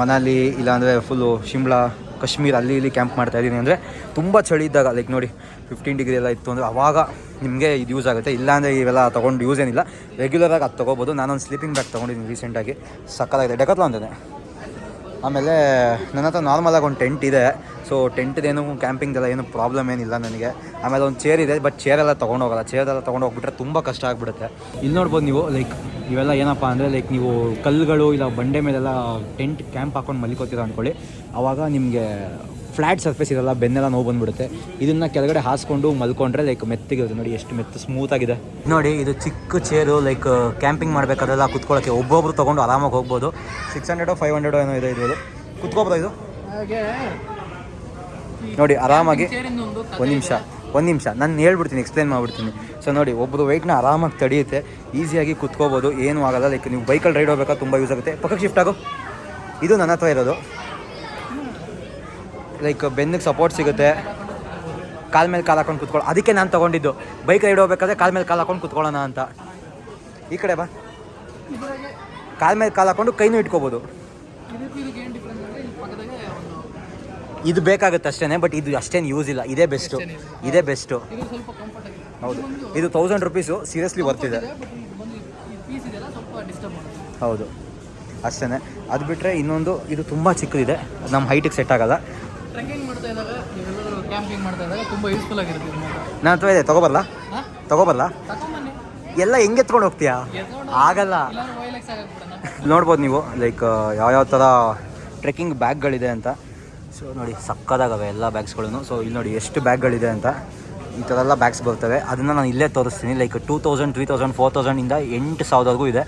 ಮನಾಲಿ, ಇಲ್ಲಾಂದರೆ ಫುಲ್ಲು ಶಿಮ್ಲಾ, ಕಾಶ್ಮೀರ ಅಲ್ಲಿ ಇಲ್ಲಿ ಕ್ಯಾಂಪ್ ಮಾಡ್ತಾ ಇದ್ದೀನಿ ಅಂದರೆ ತುಂಬ ಚಳಿ ಇದ್ದಾಗ ಲೈಕ್ ನೋಡಿ ಫಿಫ್ಟೀನ್ ಡಿಗ್ರಿ ಎಲ್ಲ ಇತ್ತು ಅಂದರೆ ಅವಾಗ ನಿಮಗೆ ಇದು ಯೂಸ್ ಆಗುತ್ತೆ. ಇಲ್ಲಾಂದರೆ ಇವೆಲ್ಲ ತೊಗೊಂಡು ಯೂಸ್ ಏನಿಲ್ಲ. ರೆಗ್ಯುಲರಾಗಿ ಅದು ತೊಗೋಬೋದು. ನಾನೊಂದು ಸ್ಲೀಪಿಂಗ್ ಬ್ಯಾಗ್ ತೊಗೊಂಡಿದ್ದೀನಿ ರೀಸೆಂಟಾಗಿ ಸಕ್ಕತ್ತಾಗಿದೆ. ಡೆಕತ್ಲ ಅಂತಾನೆ. ಆಮೇಲೆ ನನ್ನ ಹತ್ರ ನಾರ್ಮಲಾಗಿ ಒಂದು ಟೆಂಟ್ ಇದೆ. ಸೊ ಟೆಂಟ್ದೇನು ಕ್ಯಾಂಪಿಂಗ್ದೆಲ್ಲ ಏನು ಪ್ರಾಬ್ಲಮ್ ಏನಿಲ್ಲ ನನಗೆ. ಆಮೇಲೆ ಒಂದು ಚೇರ್ ಇದೆ ಬಟ್ ಚೇರೆಲ್ಲ ತೊಗೊಂಡೋಗಲ್ಲ ಚೇರೆಲ್ಲ ತೊಗೊಂಡು ಹೋಗ್ಬಿಟ್ರೆ ತುಂಬ ಕಷ್ಟ ಆಗಿಬಿಡುತ್ತೆ. ಇಲ್ಲಿ ನೋಡ್ಬೋದು ನೀವು ಲೈಕ್ ಇವೆಲ್ಲ ಏನಪ್ಪ ಅಂದರೆ ಲೈಕ್ ನೀವು ಕಲ್ಲುಗಳು ಇಲ್ಲ ಬಂಡೆ ಮೇಲೆಲ್ಲ ಟೆಂಟ್ ಕ್ಯಾಂಪ್ ಹಾಕೊಂಡು ಮಲಿಕೋತೀರ ಅಂದ್ಕೊಳ್ಳಿ ಆವಾಗ ನಿಮಗೆ ಫ್ಲ್ಯಾಟ್ ಸರ್ಫೇಸ್ ಇರಲ್ಲ ಬೆನ್ನೆಲ್ಲ ನೋವು ಬಂದ್ಬಿಡುತ್ತೆ. ಇದನ್ನು ಕೆಳಗಡೆ ಹಾಸ್ಕೊಂಡು ಮಲ್ಕೊಂಡ್ರೆ ಲೈಕ್ ಮೆತ್ತಿಗಿರುತ್ತೆ ನೋಡಿ ಎಷ್ಟು ಮೆತ್ತ ಸ್ಮೂತ್ ಆಗಿದೆ. ನೋಡಿ ಇದು ಚಿಕ್ಕ ಚೇರು ಲೈಕ್ ಕ್ಯಾಂಪಿಂಗ್ ಮಾಡಬೇಕಾದ್ರೆಲ್ಲ ಕುತ್ಕೊಳ್ಳೋಕ್ಕೆ ಒಬ್ಬೊಬ್ರು ತೊಗೊಂಡು ಆರಾಮಾಗಿ ಹೋಗ್ಬೋದು. ಸಿಕ್ಸ್ ಹಂಡ್ರೆಡೋ ಫೈವ್ ಹಂಡ್ರೆಡೋ ಏನೋ ಇದೆ ಇದು ಕುತ್ಕೋಬೋದು ಇದು? ಹಾಗೆ. ನೋಡಿ ಆರಾಮಾಗಿ. ಒಂದು ಒಂದು ನಿಮಿಷ ಒಂದು ನಿಮಿಷ. ನಾನು ಹೇಳ್ಬಿಡ್ತೀನಿ ಎಕ್ಸ್ಪ್ಲೇನ್ ಮಾಡಿಬಿಡ್ತೀನಿ. ಸೊ ನೋಡಿ ಒಬ್ಬರು ವೆಯ್ಟ್ನ ಆರಾಮಾಗಿ ತಡೆಯುತ್ತೆ. ಈಸಿಯಾಗಿ ಕುತ್ಕೋಬೋದು. ಏನೂ ಆಗಲ್ಲ. ಲೈಕ್ ನೀವು ಬೈಕಲ್ಲಿ ರೈಡ್ ಹೋಗ್ಬೇಕಾದ್ರೆ ತುಂಬ ಯೂಸ್ ಆಗುತ್ತೆ. ಪಕ್ಕಕ್ಕೆ ಶಿಫ್ಟ್ ಆಗೋ. ಇದು ನನ್ನ ಹತ್ರ ಇರೋದು. ಲೈಕ್ ಬೆನ್ನಿಗೆ ಸಪೋರ್ಟ್ ಸಿಗುತ್ತೆ. ಕಾಲ ಮೇಲೆ ಕಾಲು ಹಾಕೊಂಡು ಕುತ್ಕೊಳ್ಳೋ ಅದಕ್ಕೆ ನಾನು ತೊಗೊಂಡಿದ್ದು. ಬೈಕ್ ರೈಡ್ ಹೋಗ್ಬೇಕಾದ್ರೆ ಕಾಲ್ ಮೇಲೆ ಕಾಲು ಹಾಕೊಂಡು ಕುತ್ಕೊಳ್ಳೋಣ ಅಂತ. ಈ ಕಡೆ ಬಾ. ಕಾಲ ಮೇಲೆ ಕಾಲು ಹಾಕೊಂಡು ಕೈನೂ ಇಟ್ಕೋಬೋದು. ಇದು ಬೇಕಾಗುತ್ತೆ ಅಷ್ಟೇ ಬಟ್ ಇದು ಅಷ್ಟೇನು ಯೂಸ್ ಇಲ್ಲ. ಇದೇ ಬೆಸ್ಟು ಇದೇ ಬೆಸ್ಟು ಹೌದು. ಇದು ತೌಸಂಡ್ ರುಪೀಸು ಸೀರಿಯಸ್ಲಿ ಬರ್ತಿದೆ ಹೌದು. ಅಷ್ಟೇ ಅದು ಬಿಟ್ಟರೆ ಇನ್ನೊಂದು ಇದು ತುಂಬ ಚಿಕ್ಕದಿದೆ. ನಮ್ಮ ಹೈಟಿಗೆ ಸೆಟ್ ಆಗಲ್ಲ. ಟ್ರೆಕ್ಕಿಂಗ್ ಮಾಡ್ತಾ ಇದ್ದಾಗ ನೀವೆಲ್ಲರೂ ಕ್ಯಾಂಪಿಂಗ್ ಮಾಡ್ತಾ ಇದ್ದಾಗ ತುಂಬ ಯೂಸ್ಫುಲ್ ಆಗಿರುತ್ತೆ ಇದು ಹತ್ರ ತಗೋಬಲ್ಲ ತಗೋಬಲ್ಲ ಎಲ್ಲ ಹೆಂಗೆ ಎತ್ಕೊಂಡು ಹೋಗ್ತೀಯಾ? ಆಗಲ್ಲ. ನೋಡ್ಬೋದು ನೀವು ಲೈಕ್ ಯಾವ್ಯಾವ ಥರ ಟ್ರೆಕ್ಕಿಂಗ್ ಬ್ಯಾಗ್ಗಳಿದೆ ಅಂತ. ಸೊ ನೋಡಿ ಸಕ್ಕದಾಗವೆ ಎಲ್ಲ ಬ್ಯಾಗ್ಸ್ಗಳೂ ಸೊ ಇಲ್ಲಿ ನೋಡಿ ಎಷ್ಟು ಬ್ಯಾಗ್ಗಳಿದೆ ಅಂತ. ಈ ಥರ ಎಲ್ಲ ಬ್ಯಾಗ್ಸ್ ಬರ್ತವೆ. ಅದನ್ನು ನಾನು ಇಲ್ಲೇ ತೋರಿಸ್ತೀನಿ. Like two thousand three thousand four ತೌಸಂಡಿಂದ ಎಂಟು ಸಾವಿರವರೆಗೂ ಇದೆ.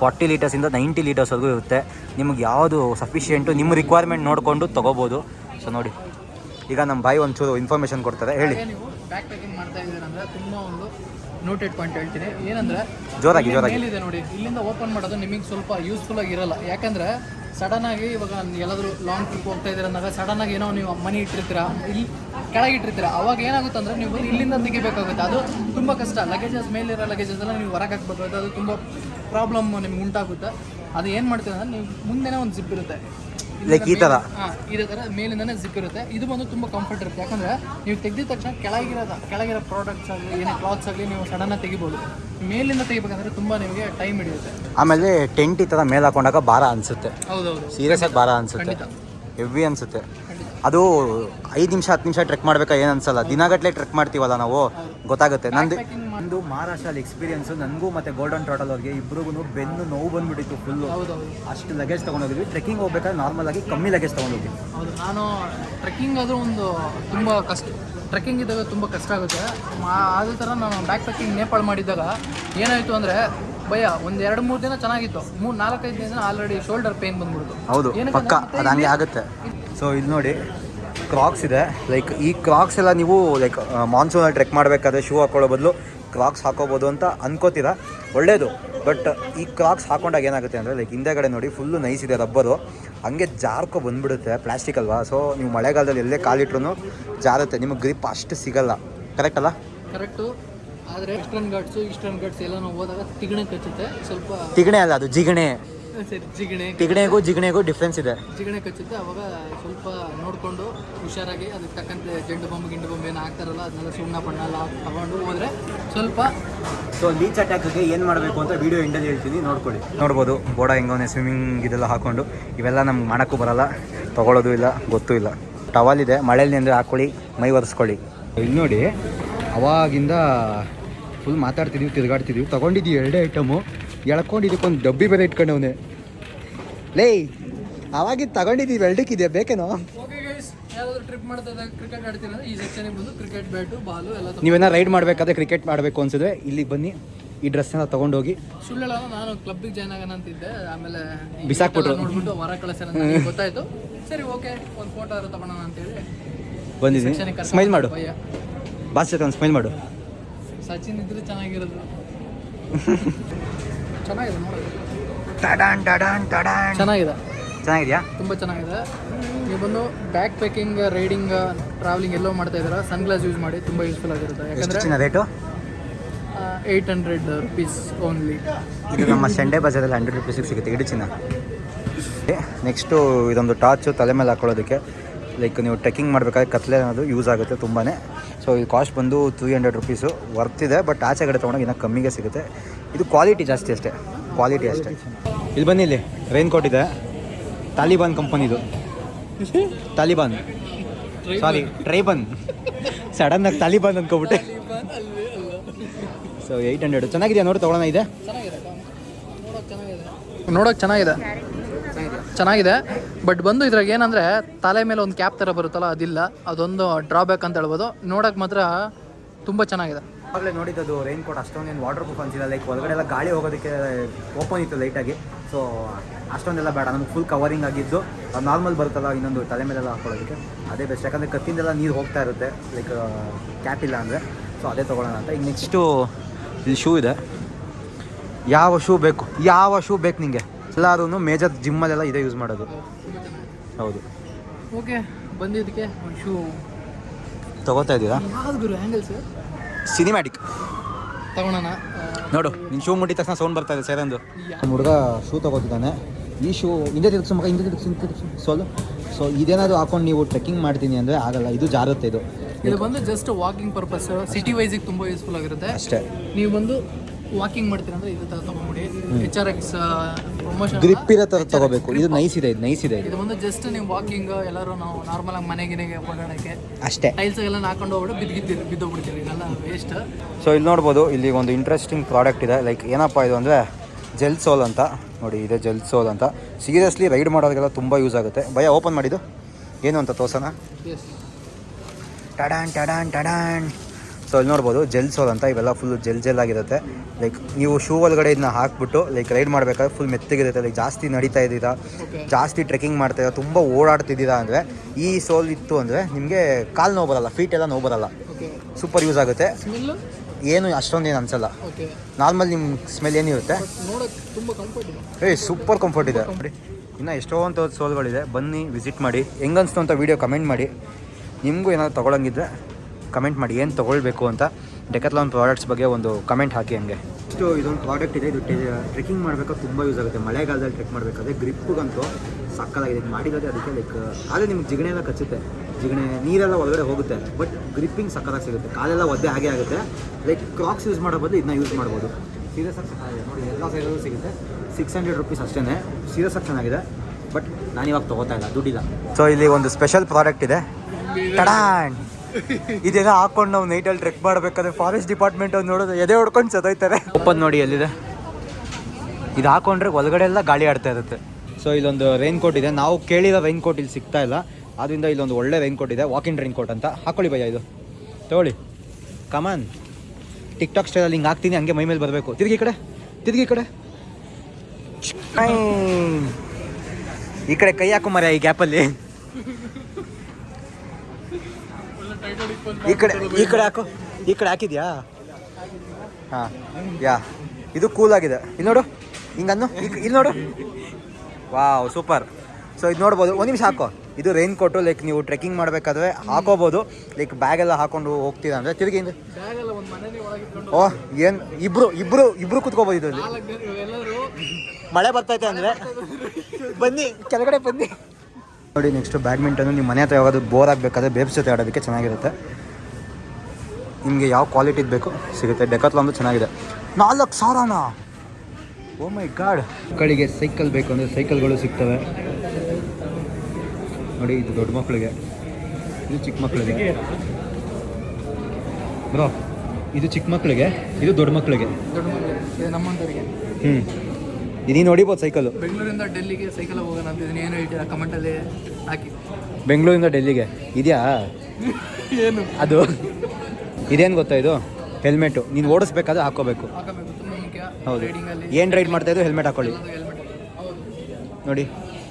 ಫಾರ್ಟಿ ಲೀಟರ್ಸಿಂದ ನೈಂಟಿ ಲೀಟರ್ಸ್ವರೆಗೂ ಇರುತ್ತೆ. ನಿಮ್ಗೆ ಯಾವುದು ಸಫಿಷಿಯೆಂಟು ನಿಮ್ಮ ರಿಕ್ವೈರ್ಮೆಂಟ್ ನೋಡಿಕೊಂಡು ತೊಗೋಬೋದು. ಸೊ ನೋಡಿ ಈಗ ನಮ್ಮ ಬಾಯಿ ಒಂಚೂರು ಇನ್ಫಾರ್ಮೇಶನ್ ಕೊಡ್ತಾರೆ ಹೇಳಿ. ನೀವು ಬ್ಯಾಕ್ ಪ್ಯಾಕಿಂಗ್ ಮಾಡ್ತಾ ಇದ್ದೀರಂದ್ರೆ ತುಂಬಾ ತುಂಬ ಒಂದು ನೋಟೆಡ್ ಪಾಯಿಂಟ್ ಹೇಳ್ತೀನಿ. ಏನಂದ್ರೆ ಜೋರಾಗಿ, ಜೋರಾಗಿ. ಮೇಲಿದೆ ನೋಡಿ ಇಲ್ಲಿಂದ ಓಪನ್ ಮಾಡೋದು ನಿಮಗೆ ಸ್ವಲ್ಪ ಯೂಸ್ಫುಲ್ ಆಗಿರಲ್ಲ ಯಾಕಂದ್ರೆ ಸಡನ್ ಆಗಿ ಇವಾಗ ಎಲ್ಲಾದರೂ ಲಾಂಗ್ ಟ್ರಿಪ್ ಹೋಗ್ತಾ ಇದ್ದೀರ ಅಂದಾಗ ಸಡನ್ ಆಗಿ ಏನೋ ನೀವು ಮನಿ ಇಟ್ಟಿರ್ತೀರಾ ಇಲ್ಲಿ ಕೆಳಗೆ ಇಟ್ಟಿರ್ತೀರಾ. ಅವಾಗ ಏನಾಗುತ್ತೆ ಅಂದ್ರೆ ನೀವು ಇಲ್ಲಿಂದ ತೆಗಿಬೇಕಾಗುತ್ತೆ. ಅದು ತುಂಬ ಕಷ್ಟ. ಲಗೇಜಸ್ ಮೇಲಿರೋ ಲಗೇಜಸ್ ಎಲ್ಲ ನೀವು ಹೊರಗೆ ಹಾಕ್ಬೇಕಾಗುತ್ತೆ ಅದು ತುಂಬ ಪ್ರಾಬ್ಲಮ್ ನಿಮ್ಗೆ ಉಂಟಾಗುತ್ತೆ. ಅದು ಏನು ಮಾಡ್ತೀರ ಅಂದ್ರೆ ನೀವು ಮುಂದೆನೇ ಒಂದು ಜಿಪ್ ಇರುತ್ತೆ. Like ಈ ತರ. ಇದೇ ತರ ಮೇಲಿಂದನೇ ಜಿಪ್ ಇರುತ್ತೆ. ಇದು ಬಂದು ತುಂಬಾ ಕಂಫರ್ಟ್ ಇರುತ್ತೆ. ಯಾಕಂದ್ರೆ ನೀವು ತೆಗೆದಿದ ತಕ್ಷಣ ಕೆಳಗಿರೋದ ಕೆಳಗಿರೋ ಪ್ರಾಡಕ್ಟ್ಸ್ ಆಗಲಿ ಏನೋ ಕ್ಲಾತ್ಸ್ ಆಗಲಿ ನೀವು ಸಡನ್ನಾಗಿ ತೆಗಿಬೋದು. ಮೇಲಿಂದ ತೆಗಿಬೇಕಂದ್ರೆ ತುಂಬಾ ನಿಮಗೆ ಟೈಮ್ ಹಿಡಿಯುತ್ತೆ. ಆಮೇಲೆ ಟೆಂಟ್ ಈ ತರ ಮೇಲೆ ಹಾಕೊಂಡಾಗ ಭಾರ ಅನ್ಸುತ್ತೆ. ಹೌದೌದು. ಸೀರಿಯಸ್ ಆಗಿ ಭಾರ ಅನ್ಸುತ್ತೆ. ಹೆವಿ ಅನ್ಸುತ್ತೆ. ಅದು ಐದು ನಿಮಿಷ ಹತ್ತು ನಿಮಿಷ ಟ್ರೆಕ್ ಮಾಡ್ಬೇಕಾ ಏನು ಅನ್ಸಲ್ಲ ದಿನಗಟ್ಟಲೆ ಟ್ರೆಕ್ ಮಾಡ್ತೀವಲ್ಲ ನಾವು ಗೊತ್ತಾಗುತ್ತೆ. ನಂದು ನಂದು ಮಹಾರಾಷ್ಟ್ರಲ್ಲಿ ಎಕ್ಸ್ಪೀರಿಯನ್ಸು ನನಗೂ ಮತ್ತು ಗೋಲ್ಡನ್ ಟೋಟಲ್ ಅವ್ರಿಗೆ ಇಬ್ರಿಗೂ ಬೆನ್ನು ನೋವು ಬಂದ್ಬಿಟ್ಟಿತ್ತು ಫುಲ್ಲು ಅಷ್ಟು ಲಗೇಜ್ ತೊಗೊಂಡೋಗಿದ್ವಿ. ಟ್ರೆಕ್ಕಿಂಗ್ ಹೋಗ್ಬೇಕಾದ್ರೆ ನಾರ್ಮಲ್ ಆಗಿ ಕಮ್ಮಿ ಲಗೇಜ್ ತಗೊಂಡೋಗಿ. ಹೌದು ನಾನು ಟ್ರೆಕ್ಕಿಂಗ್ ಆದರೂ ಒಂದು ತುಂಬ ಕಷ್ಟ. ಟ್ರೆಕ್ಕಿಂಗ್ ಇದ್ದಾಗ ತುಂಬ ಕಷ್ಟ ಆಗುತ್ತೆ. ಅದೇ ಥರ ನಾನು ಬ್ಯಾಕ್ ಪ್ಯಾಕಿಂಗ್ ನೇಪಾಳ ಮಾಡಿದ್ದಾಗ ಏನಾಯಿತು ಅಂದರೆ ಭಯ ಒಂದು ಎರಡು ಮೂರು ದಿನ ಚೆನ್ನಾಗಿತ್ತು. ಮೂರು ನಾಲ್ಕೈದು ದಿನ ಆಲ್ರೆಡಿ ಶೋಲ್ಡರ್ ಪೇನ್ ಬಂದ್ಬಿಡ್ತು. ಹೌದು ಪಕ್ಕ ಅದು ಹಂಗೆ ಆಗುತ್ತೆ. ಸೊ ಇಲ್ಲಿ ನೋಡಿ ಕ್ರಾಕ್ಸ್ ಇದೆ. ಲೈಕ್ ಈ ಕ್ರಾಕ್ಸ್ ಎಲ್ಲ ನೀವು ಲೈಕ್ ಮಾನ್ಸೂನಲ್ಲಿ ಟ್ರೆಕ್ ಮಾಡಬೇಕಾದ್ರೆ ಶೂ ಹಾಕೊಳ್ಳೋ ಬದಲು ಕ್ರಾಕ್ಸ್ ಹಾಕೋಬೋದು ಅಂತ ಅನ್ಕೋತೀರಾ. ಒಳ್ಳೇದು. ಬಟ್ ಈ ಕ್ರಾಕ್ಸ್ ಹಾಕೊಂಡಾಗ ಏನಾಗುತ್ತೆ ಅಂದರೆ ಲೈಕ್ ಹಿಂದೆಗಡೆ ನೋಡಿ ಫುಲ್ಲು ನೈಸ್ ಇದೆ ರಬ್ಬರು ಹಂಗೆ ಜಾರ್ಕೊ ಬಂದುಬಿಡುತ್ತೆ ಪ್ಲಾಸ್ಟಿಕ್ ಅಲ್ವಾ? ಸೊ ನೀವು ಮಳೆಗಾಲದಲ್ಲಿ ಎಲ್ಲೇ ಕಾಲಿಟ್ರು ಜಾರುತ್ತೆ. ನಿಮಗೆ ಗ್ರಿಪ್ ಅಷ್ಟು ಸಿಗಲ್ಲ. ಕರೆಕ್ಟ್ ಅಲ್ಲ? ಕರೆಕ್ಟು ಆದರೆ ವೆಸ್ಟರ್ನ್ ಘಾಟ್ಸು ಈಸ್ಟರ್ನ್ ಘಾಟ್ಸ್ ಎಲ್ಲ ನಾವು ಹೋದಾಗ ತಿಗಣೆ ಕಚ್ಚುತ್ತೆ. ಸ್ವಲ್ಪ ತಿಗಣೆ ಅಲ್ಲ ಅದು ಜಿಗಣೆ. ಸರಿ ಜಿಗಣೆ ತಿಗಣೆಗೂ ಜಿಗಣೆಗೂ ಡಿಫ್ರೆನ್ಸ್ ಇದೆ. ಜಿಗಣೆ ಕಚ್ಚುತ್ತೆ ಅವಾಗ ಸ್ವಲ್ಪ ನೋಡಿಕೊಂಡು ಹುಷಾರಾಗಿ ಅದಕ್ಕೆ ತಕ್ಕಂತೆ ಜಂಡು ಬೊಂಬ್ ಗಿಂಡು ಬೊಂಬ್ ಏನು ಹಾಕ್ತಾರಲ್ಲ ಅದನ್ನೆಲ್ಲ ಸುಣ್ಣ ಬಣ್ಣಲ್ಲ ತಗೊಂಡು ಹೋದ್ರೆ ಸ್ವಲ್ಪ ಸೊ ಲೀಚ್ ಅಟ್ಯಾಕ್ಗೆ ಏನು ಮಾಡಬೇಕು ಅಂತ ವಿಡಿಯೋ ಇಂಡಲ್ಲಿ ಹೇಳ್ತೀನಿ ನೋಡ್ಕೊಳ್ಳಿ. ನೋಡ್ಬೋದು ಬೋಡ ಹೆಂಗವನೆ ಸ್ವಿಮ್ಮಿಂಗ್ ಇದೆಲ್ಲ ಹಾಕೊಂಡು ಇವೆಲ್ಲ ನಮ್ಗೆ ಮಾಡೋಕ್ಕೂ ಬರಲ್ಲ ತೊಗೊಳೋದು ಇಲ್ಲ ಗೊತ್ತೂ ಇಲ್ಲ. ಟವಲ್ ಇದೆ ಮಳೇಲಿ ಅಂದರೆ ಹಾಕ್ಕೊಳ್ಳಿ ಮೈ ಒರೆಸ್ಕೊಳ್ಳಿ. ಇಲ್ಲಿ ನೋಡಿ ಅವಾಗಿಂದ ಫುಲ್ ಮಾತಾಡ್ತಿದ್ದೀವಿ ತಿರುಗಾಡ್ತಿದ್ದೀವಿ ತೊಗೊಂಡಿದ್ದೀವಿ ಎರಡೇ ಐಟಮು ಎಳ್ಕೊಂಡು ಇದಕ್ಕೊಂದು ಡಬ್ಬಿ ಬೇರೆ ಇಟ್ಕೊಂಡವನೆ. ಲೇ ಅವಾಗಿದ್ ತಗೊಂಡಿದ್ದೀವಿ ಎರಡಕ್ಕಿದೆ ಬೇಕೇನೋ? ಎಲ್ಲ ನೀವೇನ ರೈಡ್ ಮಾಡಬೇಕಾದ್ರೆ ಕ್ರಿಕೆಟ್ ಮಾಡಬೇಕು ಅನ್ಸಿದ್ರೆ ಇಲ್ಲಿಗೆ ಬನ್ನಿ ಈ ಡ್ರೆಸ್ಸನ್ನ ತಗೊಂಡೋಗಿ. ಸುಳ್ಳೆಲ್ಲ ನಾನು ಕ್ಲಬ್ಬಿಗೆ ಜಾಯ್ನ್ ಆಗೋಣ ಅಂತಿದ್ದೆ ಆಮೇಲೆ ಬಿಸಾಕ್ಬಿಟ್ರು. ಎಲ್ಲ ನೋಡ್ಬಿಟ್ಟು ಹೊರ ಕಳಿಸ್ಯಾರ ಗೊತ್ತಾಯ್ತು. ಸರಿ ಓಕೆ ಒಂದು ಫೋಟೋ ಆದ್ರೂ ತಗೊಳ್ಳೋಣ ಅಂತೇಳಿ ಬಂದಿದ್ದೀನಿ. ಸ್ಮೈಲ್ ಮಾಡು. ಬಾಸ್ ಸ್ಮೈಲ್ ಮಾಡು. ಸಚಿನ್ ಇದ್ರೆ ಚೆನ್ನಾಗಿರೋದು. ಚೆನ್ನಾಗಿದೆ ನೋಡಿ. ಟಡಾನ್ ಟಡಾನ್ ಟಡಾನ್ ಚೆನ್ನಾಗಿದೆ. ಚೆನ್ನಾಗಿದೆಯಾ? ತುಂಬ ಚೆನ್ನಾಗಿದೆ. ನೀವು ಬಂದು ಬ್ಯಾಕ್ ಪ್ಯಾಕಿಂಗ್ ರೈಡಿಂಗ್ ಟ್ರಾವೆಲಿಂಗ್ ಎಲ್ಲೋ ಮಾಡ್ತಾ ಇದ್ದೀರಾ ಸನ್ ಗ್ಲಾಸ್ ಯೂಸ್ ಮಾಡಿ ತುಂಬ ಯೂಸ್ಫುಲ್ ಆಗಿರುತ್ತೆ. ಯಾಕಂದರೆ rate eight hundred rupees only ಇದು ನಮ್ಮ ಸಂಡೇ ಬಜಾರಲ್ಲಿ ಹಂಡ್ರೆಡ್ ರುಪೀಸಿಗೆ ಸಿಗುತ್ತೆ ಇಡು ಚಿನ್ನ. ನೆಕ್ಸ್ಟು ಇದೊಂದು ಟಾರ್ಚು ತಲೆ ಮೇಲೆ ಹಾಕೊಳ್ಳೋದಕ್ಕೆ ಲೈಕ್ ನೀವು ಟ್ರೆಕ್ಕಿಂಗ್ ಮಾಡಬೇಕಾದ್ರೆ ಕತ್ಲೆ ಅನ್ನೋದು ಯೂಸ್ ಆಗುತ್ತೆ ತುಂಬಾ ಸೊ ಇದು ಕಾಸ್ಟ್ ಬಂದು ತ್ರೀ ಹಂಡ್ರೆಡ್ ರುಪೀಸು ವರ್ತ್ ಇದೆ ಬಟ್ ಆಚೆ ಕಡೆ ತೊಗೊಂಡಾಗ ಇನ್ನೂ ಕಮ್ಮಿಗೆ ಸಿಗುತ್ತೆ. ಇದು ಕ್ವಾಲಿಟಿ ಜಾಸ್ತಿ ಅಷ್ಟೇ. ಕ್ವಾಲಿಟಿ ಅಷ್ಟೇ. ಇಲ್ಲಿ ಬನ್ನಿ ಇಲ್ಲಿ. ರೈನ್ ಕೋಟ್ ಇದೆ. ತಾಲಿಬಾನ್ ಕಂಪನಿದು ತಾಲಿಬಾನ್ ಸಾರಿ ಟ್ರೈಬನ್ ಸಡನ್ನಾಗಿ ತಾಲಿಬಾನ್ ಅಂದ್ಕೊಬಿಟ್ಟೆ ಸೊ ಏಯ್ಟ್ ಹಂಡ್ರೆಡ್ ಚೆನ್ನಾಗಿದೆಯಾ? ನೋಡಿ ತೊಗೊಳೋಣ ಇದೆ? ಚೆನ್ನಾಗಿದೆ. ನೋಡೋಕೆ ಚೆನ್ನಾಗಿದೆ. ಚೆನ್ನಾಗಿದೆ. ಬಟ್ ಬಂದು ಇದ್ರಾಗ ಏನಂದರೆ ತಲೆ ಮೇಲೆ ಒಂದು ಕ್ಯಾಪ್ ಥರ ಬರುತ್ತಲ್ಲ ಅದಿಲ್ಲ. ಅದೊಂದು ಡ್ರಾಬ್ಯಾಕ್ ಅಂತ ಹೇಳ್ಬೋದು. ನೋಡೋಕೆ ಮಾತ್ರ ತುಂಬ ಚೆನ್ನಾಗಿದೆ. ಆಗಲೇ ನೋಡಿದ್ದು ರೈನ್ ಕೋಟ್ ಅಷ್ಟೊಂದೇನು ವಾಟರ್ ಪ್ರೂಫ್ ಅನ್ಸಿಲ್ಲ. ಲೈಕ್ ಒಳಗಡೆ ಎಲ್ಲ ಗಾಳಿ ಹೋಗೋದಕ್ಕೆ ಓಪನ್ ಇತ್ತು ಲೈಟಾಗಿ ಸೊ ಅಷ್ಟೊಂದೆಲ್ಲ ಬೇಡ. ನಮ್ಗೆ ಫುಲ್ ಕವರಿಂಗ್ ಆಗಿದ್ದು ನಾರ್ಮಲ್ ಬರುತ್ತಲ್ಲ ಇನ್ನೊಂದು ತಲೆ ಮೇಲೆಲ್ಲ ಹಾಕೊಳ್ಳೋದಕ್ಕೆ. ಅದೇ ಬೆಸ್ಟ್ ಯಾಕಂದರೆ ಕತ್ತಿಂದೆಲ್ಲ ನೀರು ಹೋಗ್ತಾ ಇರುತ್ತೆ. ಲೈಕ್ ಕ್ಯಾಪ್ ಇಲ್ಲ ಅಂದರೆ. ಸೊ ಅದೇ ತೊಗೊಳ್ಳೋಣ ಅಂತ. ಈಗ ನೆಕ್ಸ್ಟು ಇಲ್ಲಿ ಶೂ ಇದೆ. ಯಾವ ಶೂ ಬೇಕು? ಯಾವ ಶೂ ಬೇಕು ನಿಮಗೆ ಎಲ್ಲರೂ ಮೇಜರ್ ಜಿಮ್ಮಲ್ಲೆಲ್ಲ ಇದೇ ಯೂಸ್ ಮಾಡೋದು. ಹೌದು. ಓಕೆ ಬಂದಿದ್ದಕ್ಕೆ ಒಂದು ಶೂ ತಗೋತಾ ಇದ್ದೀರಾ? ಗುರು ಹ್ಯಾಂಗಲ್ಸ್ ಸಿನಿಮ್ಯಾಟಿಕ್ ತಗೊಳೋಣ ನೋಡು ನಿನ್ ಶೂ ಮುಟ್ಟಿದ ತಕ್ಷಣ ಸೌಂಡ್ ಬರ್ತಾ ಇದೆ ಸೇರಂದು ಹುಡುಗ ಶೂ ತಗೋತಿದ್ದಾನೆ. ಈ ಶೂ ಹಿಂದೆ ತಿರುಗಿಸು ಮಗ ಹಿಂದೆ ತಿರುಗಿಸು ಹಿಂದೆ ತಿರುಗಿಸು. ಸೋಲು. ಸೊ ಸೊ ಇದೇನಾದ್ರು ಹಾಕೊಂಡು ನೀವು ಟ್ರೆಕ್ಕಿಂಗ್ ಮಾಡ್ತೀನಿ ಅಂದರೆ ಆಗಲ್ಲ ಇದು ಜಾರುತ್ತೆ ಇದು. ಇದು ಬಂದು ಜಸ್ಟ್ ವಾಕಿಂಗ್ ಪರ್ಪಸ್ ಸಿಟಿ ವೈಸಿಗೆ ತುಂಬ ಯೂಸ್ಫುಲ್ ಆಗಿರುತ್ತೆ. ಅಷ್ಟೇ. ನೀವು ಬಂದು ವಾಕಿಂಗ್ ಮಾಡ್ತೀರಾ ಅಂದ್ರೆ ಇದು ಥರ ತೊಗೊಂಬಿಡಿ. H R X promotion grip ಇರೋ ಥರ ತಗೋಬೇಕು. ಇದು ನೈಸ್ ಇದೆ ಇದು ನೈಸ್ ಇದೆ ಇದು ಒಂದು ಜಸ್ಟ್ ನೀವು ವಾಕಿಂಗ್ ಎಲ್ಲರೂ ನಾವು ನಾರ್ಮಲ್ ಆಗಿ ಮನೆಗಿನೆಗೆ ಓಡಾಡೋಕ್ಕೆ. ಅಷ್ಟೇ. ಟೈಲ್ಸ್ ಎಲ್ಲ ಹಾಕೊಂಡು ಹೋಗ್ಬಿಟ್ಟು ಬಿದ್ದಿದ್ದೀರಿ ಬಿದ್ದೋಗ್ಬಿಡ್ತೀರಿ ಇದೆಲ್ಲ ವೇಸ್ಟ್ ಸೊ ಇಲ್ಲಿ ನೋಡ್ಬೋದು ಇಲ್ಲಿ ಒಂದು ಇಂಟ್ರೆಸ್ಟಿಂಗ್ ಪ್ರಾಡಕ್ಟ್ ಇದೆ. ಲೈಕ್ ಏನಪ್ಪ ಇದು ಅಂದರೆ ಜೆಲ್ ಸೋಲ್ ಅಂತ. ನೋಡಿ ಇದೆ ಜೆಲ್ ಸೋಲ್ ಅಂತ. ಸೀರಿಯಸ್ಲಿ ರೈಡ್ ಮಾಡೋರಿಗೆಲ್ಲ ತುಂಬ ಯೂಸ್ ಆಗುತ್ತೆ. ಭಯ ಓಪನ್ ಮಾಡಿದ್ದು? ಏನು ಅಂತ ತೋರ್ಸೋಣ? ಟಡಾನ್ ಟಡಾನ್ ಟಡಾನ್ ಸೊ ಇಲ್ಲಿ ನೋಡ್ಬೋದು ಜೆಲ್ ಸೋಲ್ ಅಂತ ಇವೆಲ್ಲ ಫುಲ್ ಜೆಲ್ ಜೆಲ್ ಆಗಿರುತ್ತೆ. ಲೈಕ್ ನೀವು ಶೂ ಒಳಗಡೆ ಇದನ್ನ ಹಾಕ್ಬಿಟ್ಟು ಲೈಕ್ ರೈಡ್ ಮಾಡಬೇಕಾದ್ರೆ ಫುಲ್ ಮೆತ್ತಗಿರುತ್ತೆ. ಲೈಕ್ ಜಾಸ್ತಿ ನಡೀತಾ ಇದ್ದೀರಾ? ಜಾಸ್ತಿ ಟ್ರೆಕ್ಕಿಂಗ್ ಮಾಡ್ತಾ ತುಂಬ ಓಡಾಡ್ತಿದ್ದೀರಾ ಅಂದರೆ ಈ ಸೋಲ್ ಇತ್ತು ಅಂದರೆ ನಿಮಗೆ ಕಾಲು ನೋವು ಬರಲ್ಲ ಫೀಟ್ ಎಲ್ಲ ನೋವು ಬರಲ್ಲ. ಸೂಪರ್ ಯೂಸ್ ಆಗುತ್ತೆ. ಏನು ಅಷ್ಟೊಂದೇನು ಅನ್ಸಲ್ಲ. ನಾರ್ಮಲ್ ನಿಮ್ಮ ಸ್ಮೆಲ್ ಏನಿರುತ್ತೆ ಏಯ್ ಸೂಪರ್ ಕಂಫರ್ಟ್ ಇದೆ. ನೋಡಿ ಇನ್ನು ಎಷ್ಟೋ ಅಂತ ಸೋಲ್ಗಳಿದೆ ಬನ್ನಿ ವಿಸಿಟ್ ಮಾಡಿ. ಹೆಂಗನ್ಸ್ತು ಅಂತ ವೀಡಿಯೋ ಕಮೆಂಟ್ ಮಾಡಿ. ನಿಮಗೂ ಏನಾದ್ರು ತೊಗೊಳಂಗಿದ್ರೆ ಕಮೆಂಟ್ ಮಾಡಿ ಏನು ತೊಗೊಳ್ಬೇಕು ಅಂತ ಡೆಕತ್ಲಾನ್ ಪ್ರಾಡಕ್ಟ್ಸ್ ಬಗ್ಗೆ ಒಂದು ಕಮೆಂಟ್ ಹಾಕಿ ಹಂಗೆ. ಇಷ್ಟು ಇದೊಂದು ಪ್ರಾಡಕ್ಟ್ ಇದೆ ಇದು ಟ್ರೆಕ್ಕಿಂಗ್ ಮಾಡಬೇಕಾದ್ರೆ ತುಂಬ ಯೂಸ್ ಆಗುತ್ತೆ. ಮಳೆಗಾಲದಲ್ಲಿ ಟ್ರೆಕ್ ಮಾಡಬೇಕಾದ್ರೆ ಗ್ರಿಪ್ಗಂತೂ ಸಕ್ಕಲಾಗಿದೆ ಮಾಡಿರೋದೇ ಅದಕ್ಕೆ ಲೈಕ್ ಆದರೆ ನಿಮ್ಗೆ ಜಿಗಣೆ ಎಲ್ಲ ಕಚ್ಚುತ್ತೆ. ಜಿಗಣೆ ನೀರೆಲ್ಲ ಒಳಗಡೆ ಹೋಗುತ್ತೆ. ಬಟ್ ಗ್ರಿಪ್ಪಿಂಗ್ ಸಕ್ಕಲಾಗಿ ಸಿಗುತ್ತೆ. ಕಾಲೆಲ್ಲ ಒದ್ದೆ ಹಾಗೆ ಆಗುತ್ತೆ. ಲೈಕ್ ಕ್ರಾಕ್ಸ್ ಯೂಸ್ ಮಾಡೋ ಬದಲು ಇದನ್ನ ಯೂಸ್ ಮಾಡ್ಬೋದು. ಸೀರಿಯಸ್ ಆಗಿ ಚೆನ್ನಾಗಿದೆ ನೋಡಿ ಎಲ್ಲ ಸೈಡಲ್ಲೂ ಸಿಗುತ್ತೆ. ಸಿಕ್ಸ್ ಹಂಡ್ರೆಡ್ ರುಪೀಸ್ ಅಷ್ಟೇ ಸೀರಿಯಸ್ ಆಗಿ ಚೆನ್ನಾಗಿದೆ. ಬಟ್ ನಾನು ಇವಾಗ ತೊಗೋತಾ ಇಲ್ಲ. ದುಡ್ಡಿಲ್ಲ. ಸೊ ಇಲ್ಲಿ ಒಂದು ಸ್ಪೆಷಲ್ ಪ್ರಾಡಕ್ಟ್ ಇದೆ. ಟಡಾನ್ ಇದೇನೋ ಹಾಕೊಂಡು ನಾವು ನೈಟಲ್ಲಿ ಟ್ರೆಕ್ ಮಾಡಬೇಕಾದ್ರೆ ಫಾರೆಸ್ಟ್ ಡಿಪಾರ್ಟ್ಮೆಂಟ್ ಅವ್ರು ನೋಡೋದು ಎದೆ ಹೊಡ್ಕೊಂಡು ಸದೋಯ್ತಾರೆ ಓಪನ್ ನೋಡಿ ಎಲ್ಲಿದೆ? ಇದು ಹಾಕೊಂಡ್ರೆ ಒಳಗಡೆ ಎಲ್ಲ ಗಾಳಿ ಆಡ್ತಾ ಇರುತ್ತೆ. ಸೊ ಇಲ್ಲೊಂದು ರೈನ್ ಕೋಟ್ ಇದೆ. ನಾವು ಕೇಳಿರೋ ರೈನ್ ಕೋಟ್ ಇಲ್ಲಿ ಸಿಗ್ತಾ ಇಲ್ಲ. ಆದ್ದರಿಂದ ಇಲ್ಲೊಂದು ಒಳ್ಳೆ ರೈನ್ ಕೋಟ್ ಇದೆ. ವಾಕಿಂಗ್ ರೈನ್ ಕೋಟ್ ಅಂತ. ಹಾಕೊಳ್ಳಿ ಭಯ ಇದು. ತಗೊಳ್ಳಿ. ಕಮಾನ್ ಟಿಕ್ ಟಾಕ್ ಸ್ಟೈಲಲ್ಲಿ ಹಿಂಗೆ ಹಾಕ್ತೀನಿ ಹಂಗೆ ಮೈ ಮೇಲೆ ಬರಬೇಕು. ತಿರುಗಿ ಕಡೆ. ತಿರುಗಿ ಕಡೆ. ಈ ಕಡೆ ಕೈ ಹಾಕು ಮರ ಈ ಗ್ಯಾಪಲ್ಲಿ ಈ ಕಡೆ ಈ ಕಡೆ ಹಾಕು ಈ ಕಡೆ ಹಾಕಿದ್ಯಾ? ಹಾಂ ಯಾ ಇದು ಕೂಲ್ ಆಗಿದೆ. ಇಲ್ಲಿ ನೋಡು ಹಿಂಗನ್ನು ಇಲ್ಲಿ ನೋಡು. Wow super. ಸೊ ಇದು ನೋಡ್ಬೋದು ಒಂದು ನಿಮಿಷ ಹಾಕೋ. ಇದು ರೈನ್ ಕೋಟು ಲೈಕ್ ನೀವು ಟ್ರೆಕ್ಕಿಂಗ್ ಮಾಡಬೇಕಾದ್ರೆ ಹಾಕೋಬೋದು. ಲೈಕ್ ಬ್ಯಾಗೆಲ್ಲ ಹಾಕೊಂಡು ಹೋಗ್ತೀರಾ ಅಂದರೆ ತಿರುಗಿ ಹಿಂದೆ. ಬ್ಯಾಗ್ ಎಲ್ಲ ಒಂದು ಮನೆ ಒಳಗೆ ಇಟ್ಕೊಂಡು ಓ ಏನು ಇಬ್ರು ಇಬ್ರು ಇಬ್ರು ಕುತ್ಕೋಬೋದು ಇದರಲ್ಲಿ. ಎಲ್ಲರೂ ಮಳೆ ಬರ್ತೈತೆ ಅಂದರೆ ಬನ್ನಿ ಕೆಳಗಡೆ ಬನ್ನಿ. ನೋಡಿ ನೆಕ್ಸ್ಟ್ ಬ್ಯಾಡ್ಮಿಂಟನ್ ನಿಮ್ಮ ಮನೆ ಹತ್ರ ಯಾವಾಗಾದ್ರು ಬೋರ್ ಆಗಬೇಕಾದ್ರೆ ಬೇಬ್ಸ್ ಜೊತೆ ಆಡೋದಕ್ಕೆ ಚೆನ್ನಾಗಿರುತ್ತೆ. ನಿಮಗೆ ಯಾವ ಕ್ವಾಲಿಟಿದು ಬೇಕು ಸಿಗುತ್ತೆ. ಡೆಕತ್ಲಾಂದು ಚೆನ್ನಾಗಿದೆ. ನಾಲ್ಕು ಸಾವಿರನಾ ಓ ಮೈ ಗಾಡ್ ಮಕ್ಕಳಿಗೆ ಸೈಕಲ್ ಬೇಕು ಅಂದರೆ ಸೈಕಲ್ಗಳು ಸಿಗ್ತವೆ. ನೋಡಿ ಇದು ದೊಡ್ಡ ಮಕ್ಕಳಿಗೆ. ಇದು ಚಿಕ್ಕ ಮಕ್ಕಳಿಗೆ. ಬ್ರೋ ಇದು ಚಿಕ್ಕ ಮಕ್ಕಳಿಗೆ ಇದು ದೊಡ್ಡ ಮಕ್ಕಳಿಗೆ. ದೊಡ್ಡ ಮಕ್ಕಳು ಇದು ನಮ್ಮಂಥವ್ರಿಗೆ ಹ್ಞೂ ನೀನು ನೋಡಿಬೋದು ಸೈಕಲ್ ಬೆಂಗಳೂರಿಂದ ಡೆಲ್ಲಿಗೆ ಸೈಕಲ್ ಹೋಗೋಣ ಅಂತ ಇದನ್ನ ಏನು ಹೇಳ್ತೀರಾ? ಕಮೆಂಟಲ್ಲಿ ಹಾಕಿ. ಬೆಂಗಳೂರಿಂದ ಡೆಲ್ಲಿಗೆ. ಇದೆಯಾ? ಏನು? ಅದು. ಇದೇನು ಗೊತ್ತಾ ಇದು? ಹೆಲ್ಮೆಟು ನೀನು ಓಡಿಸ್ಬೇಕಾದ್ರೆ ಹಾಕೋಬೇಕು ಹೌದು. ಏನು ರೈಡ್ ಮಾಡ್ತಾ ಇದ್ದು ಹೆಲ್ಮೆಟ್ ಹಾಕೊಳ್ಳಿ. ನೋಡಿ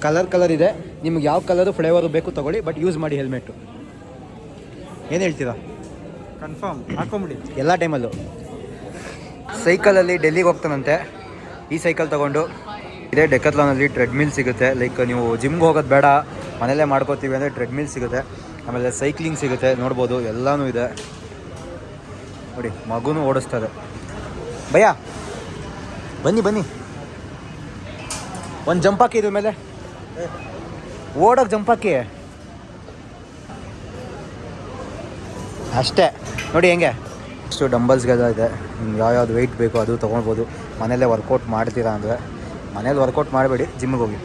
ಕಲರ್ ಕಲರ್ ಇದೆ. ನಿಮ್ಗೆ ಯಾವ ಕಲರು ಫ್ಲೇವರು ಬೇಕು ತಗೊಳ್ಳಿ ಬಟ್ ಯೂಸ್ ಮಾಡಿ ಹೆಲ್ಮೆಟು ಏನು ಹೇಳ್ತೀರಾ? ಕನ್ಫರ್ಮ್ ಹಾಕೊಂಬಿಡಿ ಎಲ್ಲ ಟೈಮಲ್ಲೂ ಸೈಕಲಲ್ಲಿ ಡೆಲ್ಲಿಗೆ ಹೋಗ್ತಾನಂತೆ. ಈ ಸೈಕಲ್ ತೊಗೊಂಡು ಇದೇ ಡೆಕತ್ಲಾನಲ್ಲಿ ಟ್ರೆಡ್ಮಿಲ್ ಸಿಗುತ್ತೆ. ಲೈಕ್ ನೀವು ಜಿಮ್ಗೆ ಹೋಗೋದು ಬೇಡ. ಮನೇಲೇ ಮಾಡ್ಕೋತೀವಿ ಅಂದರೆ ಟ್ರೆಡ್ಮಿಲ್ ಸಿಗುತ್ತೆ. ಆಮೇಲೆ ಸೈಕ್ಲಿಂಗ್ ಸಿಗುತ್ತೆ. ನೋಡ್ಬೋದು. ಎಲ್ಲನೂ ಇದೆ. ನೋಡಿ, ಮಗುನು ಓಡಿಸ್ತದೆ ಭಯ ಬನ್ನಿ ಬನ್ನಿ. ಒಂದು ಜಂಪ್ ಹಾಕಿ ಇದ್ರ ಮೇಲೆ. ಓಡೋಕೆ ಜಂಪ್ ಹಾಕಿ. ಅಷ್ಟೇ. ನೋಡಿ ಹೆಂಗೆ, ಇಷ್ಟು ಡಂಬಲ್ಸ್ಗೆಲ್ಲ ಇದೆ. ನಿಮ್ಗೆ ಯಾವ್ಯಾವ್ದು ವೆಯ್ಟ್ ಬೇಕು ಅದು ತೊಗೊಳ್ಬೋದು. ಮನೇಲೇ ವರ್ಕೌಟ್ ಮಾಡ್ತೀರಾ ಅಂದರೆ ಮನೇಲಿ ವರ್ಕೌಟ್ ಮಾಡಬೇಡಿ ಜಿಮ್ಗೆ ಹೋಗಿ.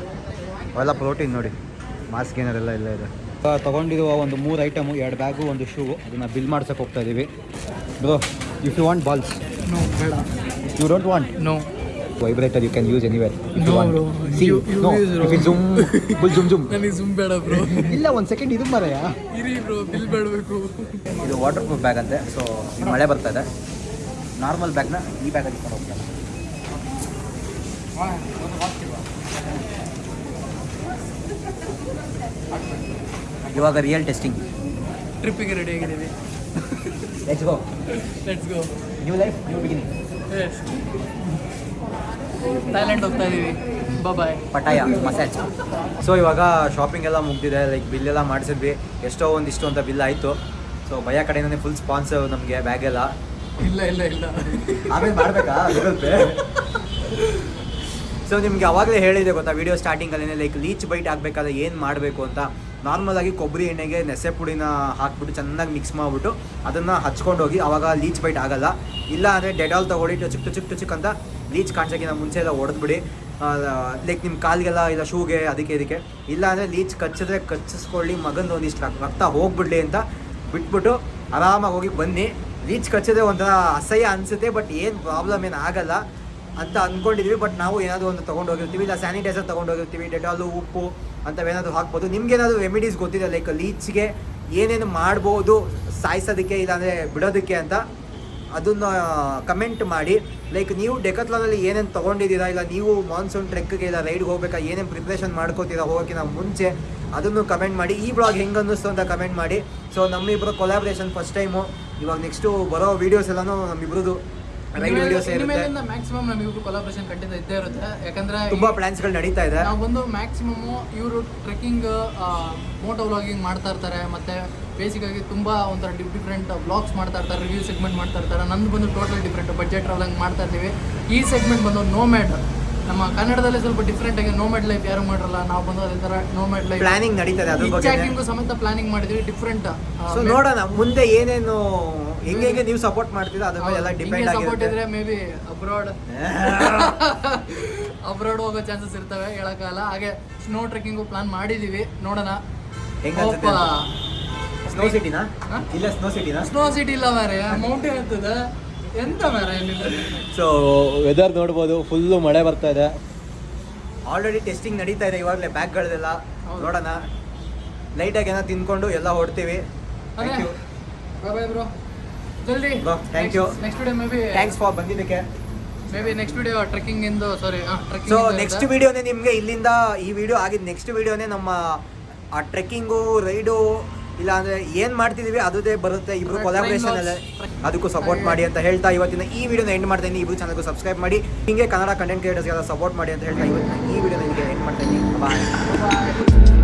ಅವೆಲ್ಲ ಪ್ರೋಟೀನ್ ನೋಡಿ. ಮಾಸ್ ಏನಾರೆಲ್ಲ ಇಲ್ಲ ಇದೆ. ತೊಗೊಂಡಿರುವ ಒಂದು ಮೂರು ಐಟಮು ಎರಡು ಬ್ಯಾಗು ಒಂದು ಶೂ ಅದನ್ನು ಬಿಲ್ ಮಾಡ್ಸೋಕೆ ಹೋಗ್ತಾ ಇದ್ದೀವಿ bro if you want balls no ಬೇಡ you don't want no vibrator you can use anywhere No, bro. You- you use, bro. ಜುಮ್ ಫುಲ್ ಜುಮ್ ಜುಮ್ ನನಗೆ ಸುಮ್ ಬೇಡ ಬ್ರೋ ಇಲ್ಲ ಒಂದು ಸೆಕೆಂಡ್ ಇದು ಮರೆಯಾ ಇರಿ ಬ್ರೋ ಬಿಲ್ ಬೇಡಬೇಕು. ಇದು ವಾಟರ್ ಪ್ರೂಫ್ ಬ್ಯಾಗ್ ಅಂತೆ ಸೊ ಮಳೆ ಬರ್ತಾ ಇದೆ. ನಾರ್ಮಲ್ ಬ್ಯಾಗ್ನ ಈ ಬ್ಯಾಗಲ್ಲಿ ಇಟ್ಕೊಂಡು ಹೋಗ್ತಾರೆ ಇವಾಗ ರಿಯಲ್ ಟೆಸ್ಟಿಂಗ್ ಟ್ರಿಪ್ಪಿಗೆ ರೆಡಿ ಆಗಿದ್ದೀವಿ. Let's go. Let's go. New life, new beginning. Yes. Thailand ಹೋಗ್ತಾ ಇದ್ದೀವಿ ಬಾಯ್ ಪಟಾಯ ಮಸಾಜ್. ಸೊ ಇವಾಗ ಶಾಪಿಂಗ್ ಎಲ್ಲ ಮುಗ್ದಿದೆ ಲೈಕ್ ಬಿಲ್ ಎಲ್ಲ ಮಾಡಿಸಿದ್ವಿ. ಎಷ್ಟೋ ಒಂದಿಷ್ಟು ಅಂತ ಬಿಲ್ ಆಯಿತು. ಸೊ ಭಯ ಕಡೆಯಿಂದನೇ ಫುಲ್ ಸ್ಪಾನ್ಸರ್ ನಮಗೆ ಬ್ಯಾಗೆಲ್ಲ ಇಲ್ಲ ಇಲ್ಲ ಇಲ್ಲ. ಆಮೇಲೆ ಮಾಡಬೇಕಾ? ಗೂಗಲ್ ಪೇ ಸೊ ನಿಮ್ಗೆ ಅವಾಗಲೇ ಹೇಳಿದೆ ಗೊತ್ತಾ ವಿಡಿಯೋ ಸ್ಟಾರ್ಟಿಂಗಲ್ಲೇ ಲೈಕ್ ಲೀಚ್ ಬೈಟ್ ಆಗಬೇಕಾದ್ರೆ ಏನು ಮಾಡಬೇಕು ಅಂತ. ನಾರ್ಮಲ್ ಆಗಿ ಕೊಬ್ಬರಿ ಎಣ್ಣೆಗೆ ನೆಸೆ ಪುಡಿನ ಹಾಕ್ಬಿಟ್ಟು ಚೆನ್ನಾಗಿ ಮಿಕ್ಸ್ ಮಾಡಿಬಿಟ್ಟು ಅದನ್ನು ಹಚ್ಕೊಂಡು ಹೋಗಿ ಅವಾಗ ಲೀಚ್ ಬೈಟ್ ಆಗಲ್ಲ. ಇಲ್ಲ ಅಂದರೆ ಡೆಟಾಲ್ ತೊಗೊಂಡಿಟ್ಟು ಚಿಕ್ಕ ಚಿಕ್ಕ ಚಿಕ್ಕ ಅಂತ ಲೀಚ್ ಕಾಣಿಸೋಕ್ಕಿಂತ ಮುಂಚೆ ಎಲ್ಲ ಹೊಡೆದ್ಬಿಡಿ ಲೈಕ್ ನಿಮ್ಮ ಕಾಲಿಗೆಲ್ಲ ಇಲ್ಲ ಶೂಗೆ ಅದಕ್ಕೆ ಇದಕ್ಕೆ. ಇಲ್ಲ ಅಂದರೆ ಲೀಚ್ ಕಚ್ಚಿದ್ರೆ ಕಚ್ಚಿಸ್ಕೊಳ್ಳಿ, ಮಗಂದು ಒಂದಿಷ್ಟು ರಕ್- ರಕ್ತ ಹೋಗ್ಬಿಡ್ಲಿ ಅಂತ ಬಿಟ್ಬಿಟ್ಟು ಆರಾಮಾಗಿ ಹೋಗಿ ಬನ್ನಿ. ಲೀಚ್ ಕಚ್ಚಿದ್ರೆ ಒಂಥರ ಅಸಹ್ಯ ಅನಿಸುತ್ತೆ ಬಟ್ ಏನು ಪ್ರಾಬ್ಲಮ್ ಏನು ಆಗಲ್ಲ ಅಂತ ಅಂದ್ಕೊಂಡಿದ್ವಿ ಬಟ್ ನಾವು ಏನಾದರೂ ಒಂದು ತೊಗೊಂಡು ಹೋಗಿರ್ತೀವಿ ಇಲ್ಲ ಸ್ಯಾನಿಟೈಸರ್ ತೊಗೊಂಡು ಹೋಗಿರ್ತೀವಿ ಡೆಟಾಲು ಉಪ್ಪು ಅಂಥವೇನಾದರೂ ಹಾಕ್ಬೋದು. ನಿಮ್ಗೇನಾದರೂ ರೆಮಿಡೀಸ್ ಗೊತ್ತಿದೆ ಲೈಕ್ ಲೀಚ್ಗೆ ಏನೇನು ಮಾಡ್ಬೋದು, ಸಾಯಿಸೋದಕ್ಕೆ ಇಲ್ಲಾಂದರೆ ಬಿಡೋದಕ್ಕೆ ಅಂತ ಅದನ್ನು ಕಮೆಂಟ್ ಮಾಡಿ. ಲೈಕ್ ನೀವು ಡೆಕತ್ಲಾನಲ್ಲಿ ಏನೇನು ತೊಗೊಂಡಿದ್ದೀರಾ, ಇಲ್ಲ ನೀವು ಮಾನ್ಸೂನ್ ಟ್ರೆಕ್ಗೆ ಇಲ್ಲ ರೈಡ್ಗೆ ಹೋಗ್ಬೇಕಾ, ಏನೇನು ಪ್ರಿಪ್ರೇಷನ್ ಮಾಡ್ಕೋತೀರಾ ಹೋಗೋಕ್ಕಿಂತ ಮುಂಚೆ ಅದನ್ನು ಕಮೆಂಟ್ ಮಾಡಿ. ಈ ಬ್ಲಾಗ್ ಹೆಂಗೆ ಅನ್ನಿಸ್ತು ಅಂತ ಕಮೆಂಟ್ ಮಾಡಿ. ಸೊ ನಮ್ಮಿಬ್ಬರು ಕೊಲಾಬ್ರೇಷನ್ ಫಸ್ಟ್ ಟೈಮು ಇವಾಗ ನೆಕ್ಸ್ಟು ಬರೋ ವೀಡಿಯೋಸ್ ಎಲ್ಲನೂ ನಮ್ಮಿಬ್ರದ್ದು ರೈಡ್ ವೀಡಿಯೋಸ್ ಇರುತ್ತೆ ಇನ್ಮೇಲಿಂದ ಮ್ಯಾಕ್ಸಿಮಮ್ ನಮಗಿಬ್ರು ಕೊಲಾಬ್ರೇಷನ್ ಖಂಡಿತ ಇದ್ದೇ ಇರುತ್ತೆ. ಯಾಕಂದ್ರೆ ತುಂಬ ಪ್ಲಾನ್ಸ್ಗಳು ನಡೀತಾ ಇದೆ. ನಾವು ಬಂದು ಮ್ಯಾಕ್ಸಿಮಮ್ ಇವರು ಟ್ರೆಕ್ಕಿಂಗ್ ಮೋಟೋ ವ್ಲಾಗಿಂಗ್ ಮಾಡ್ತಾ ಇರ್ತಾರೆ. ಮತ್ತೆ ಬೇಸಿಕ್ ಆಗಿ ತುಂಬಾ ಒಂಥರ ಡಿಫ್ರೆಂಟ್ ಬ್ಲಾಗ್ಸ್ ಮಾಡ್ತಾ ಇರ್ತಾರೆ ರಿವ್ಯೂ ಸೆಗ್ಮೆಂಟ್ ಮಾಡ್ತಾ ಇರ್ತಾರೆ. ನಂದು ಬಂದು ಟೋಟಲ್ ಡಿಫ್ರೆಂಟ್ ಬಜೆಟ್ ಟ್ರಾವೆಲಿಂಗ್ ಮಾಡ್ತಾ ಇರ್ತೀವಿ. ಈ ಸೆಗ್ಮೆಂಟ್ ಬಂದು ನೋಮ್ಯಾಡ್ ನಮ್ಮ ಕನ್ನಡದಲ್ಲಿ ಸ್ವಲ್ಪ ಡಿಫ್ರೆಂಟ್ ಆಗಿ ನೋಮ್ಯಾಡ್ ಲೈಫ್ ಯಾರು ಮಾಡಿರಲ್ಲ ನಾವು ಬಂದು ಅದೇ ತರ ನೋಮ್ಯಾಡ್ ಲೈಫ್ ಪ್ಲಾನಿಂಗ್ ನಡೀತಾ ಇದೆ ಅದ್ರ ಬಗ್ಗೆ ಸಮೇತ ಪ್ಲಾನಿಂಗ್ ಮಾಡಿದ್ವಿ ಡಿಫ್ರೆಂಟ್ ನೋಡೋಣ ಮುಂದೆ ಏನೇನು ಹೆಂಗೆ ಹೆಂಗೆ ನೀವು ಸಪೋರ್ಟ್ ಮಾಡ್ತೀರಾ? ಅದ್ರ ಮೇಲೆ ಎಲ್ಲ ಡಿಪೆಂಡ್ ಸಪೋರ್ಟ್ ಆಗಿರುತ್ತೆ. ಇದ್ರೆ ಮೇ ಬಿ ಅಬ್ರಾಡ್ ಅಬ್ರಾಡ್ ಹೋಗೋ ಚಾನ್ಸಸ್ ಇರ್ತವೆ ಹೇಳಕ್ಕಾಗಲ್ಲ. ಹಾಗೆ ಸ್ನೋ ಟ್ರೆಕ್ಕಿಂಗು ಪ್ಲಾನ್ ಮಾಡಿದೀವಿ. ನೋಡೋಣ. ಹೆಂಗ್ ಅನ್ಸುತ್ತೆ? ಸ್ನೋ ಸಿಟಿನಾ ಹಾ? ಇಲ್ಲ ಸ್ನೋ ಸಿಟಿನಾ ಸ್ನೋ ಸಿಟಿ ಇಲ್ಲ ಮಾರೆ ಮೌಂಟೇನ್ ಅಂತದ ಎಂತ ಮಾರೆ ಸೊ ವೆದರ್ ನೋಡ್ಬೋದು. ಫುಲ್ಲು ಮಳೆ ಬರ್ತಾ ಇದೆ. ಆಲ್ರೆಡಿ ಟೆಸ್ಟಿಂಗ್ ನಡೀತಾ ಇದೆ ಇವಾಗಲೇ ಬ್ಯಾಗ್ಗಳದೆಲ್ಲ ಹೌದು. ನೋಡೋಣ. ಲೈಟಾಗಿ ಏನೋ ತಿನ್ಕೊಂಡು ಎಲ್ಲ ಹೊಡ್ತೀವಿ. ಥ್ಯಾಂಕ್ ಯು ಬಾಯ್ ಬ್ರೋ ಜಲ್ದಿ. Thank you. Next video maybe thanks for ಬಂದಿದ್ದಕ್ಕೆ. Maybe next video trekking ಇಂದು ಸಾರಿ ಸೊ ನೆಕ್ಸ್ಟ್ ವಿಡಿಯೋನೇ ನಿಮಗೆ ಇಲ್ಲಿಂದ ಈ ವಿಡಿಯೋ ಆಗಿದ್ದು ನೆಕ್ಸ್ಟ್ ವಿಡಿಯೋನೇ ನಮ್ಮ ಆ ಟ್ರೆಕ್ಕಿಂಗು ರೈಡು ಇಲ್ಲ ಅಂದ್ರೆ ಏನ್ ಮಾಡ್ತಿದೀವಿ ಅದೇ ಬರುತ್ತೆ. ಇಬ್ರು ಕೊಲಾಬ್ರೇಷನ್ ಅಲ್ಲೇ. ಅದಕ್ಕೂ ಸಪೋರ್ಟ್ ಮಾಡಿ ಅಂತ ಹೇಳ್ತಾ ಇವತ್ತಿನ ಈ ವಿಡಿಯೋನ ಎಂಡ್ ಮಾಡ್ತೀನಿ ಇಬ್ರು ಚಾನಲ್ಗೂ ಸಬ್ಸ್ಕ್ರೈಬ್ ಮಾಡಿ. ಹಿಂಗೆ ಕನ್ನಡ ಕಂಟೆಂಟ್ ಕ್ರಿಯೇಟರ್ಸ್ಗೆಲ್ಲ ಸಪೋರ್ಟ್ ಮಾಡಿ ಅಂತ ಹೇಳ್ತಾ ಇವತ್ತಿನ ಈ ವಿಡಿಯೋನ ನಿಮಗೆ ಎಂಡ್ ಮಾಡ್ತೀನಿ ಬಾಯ್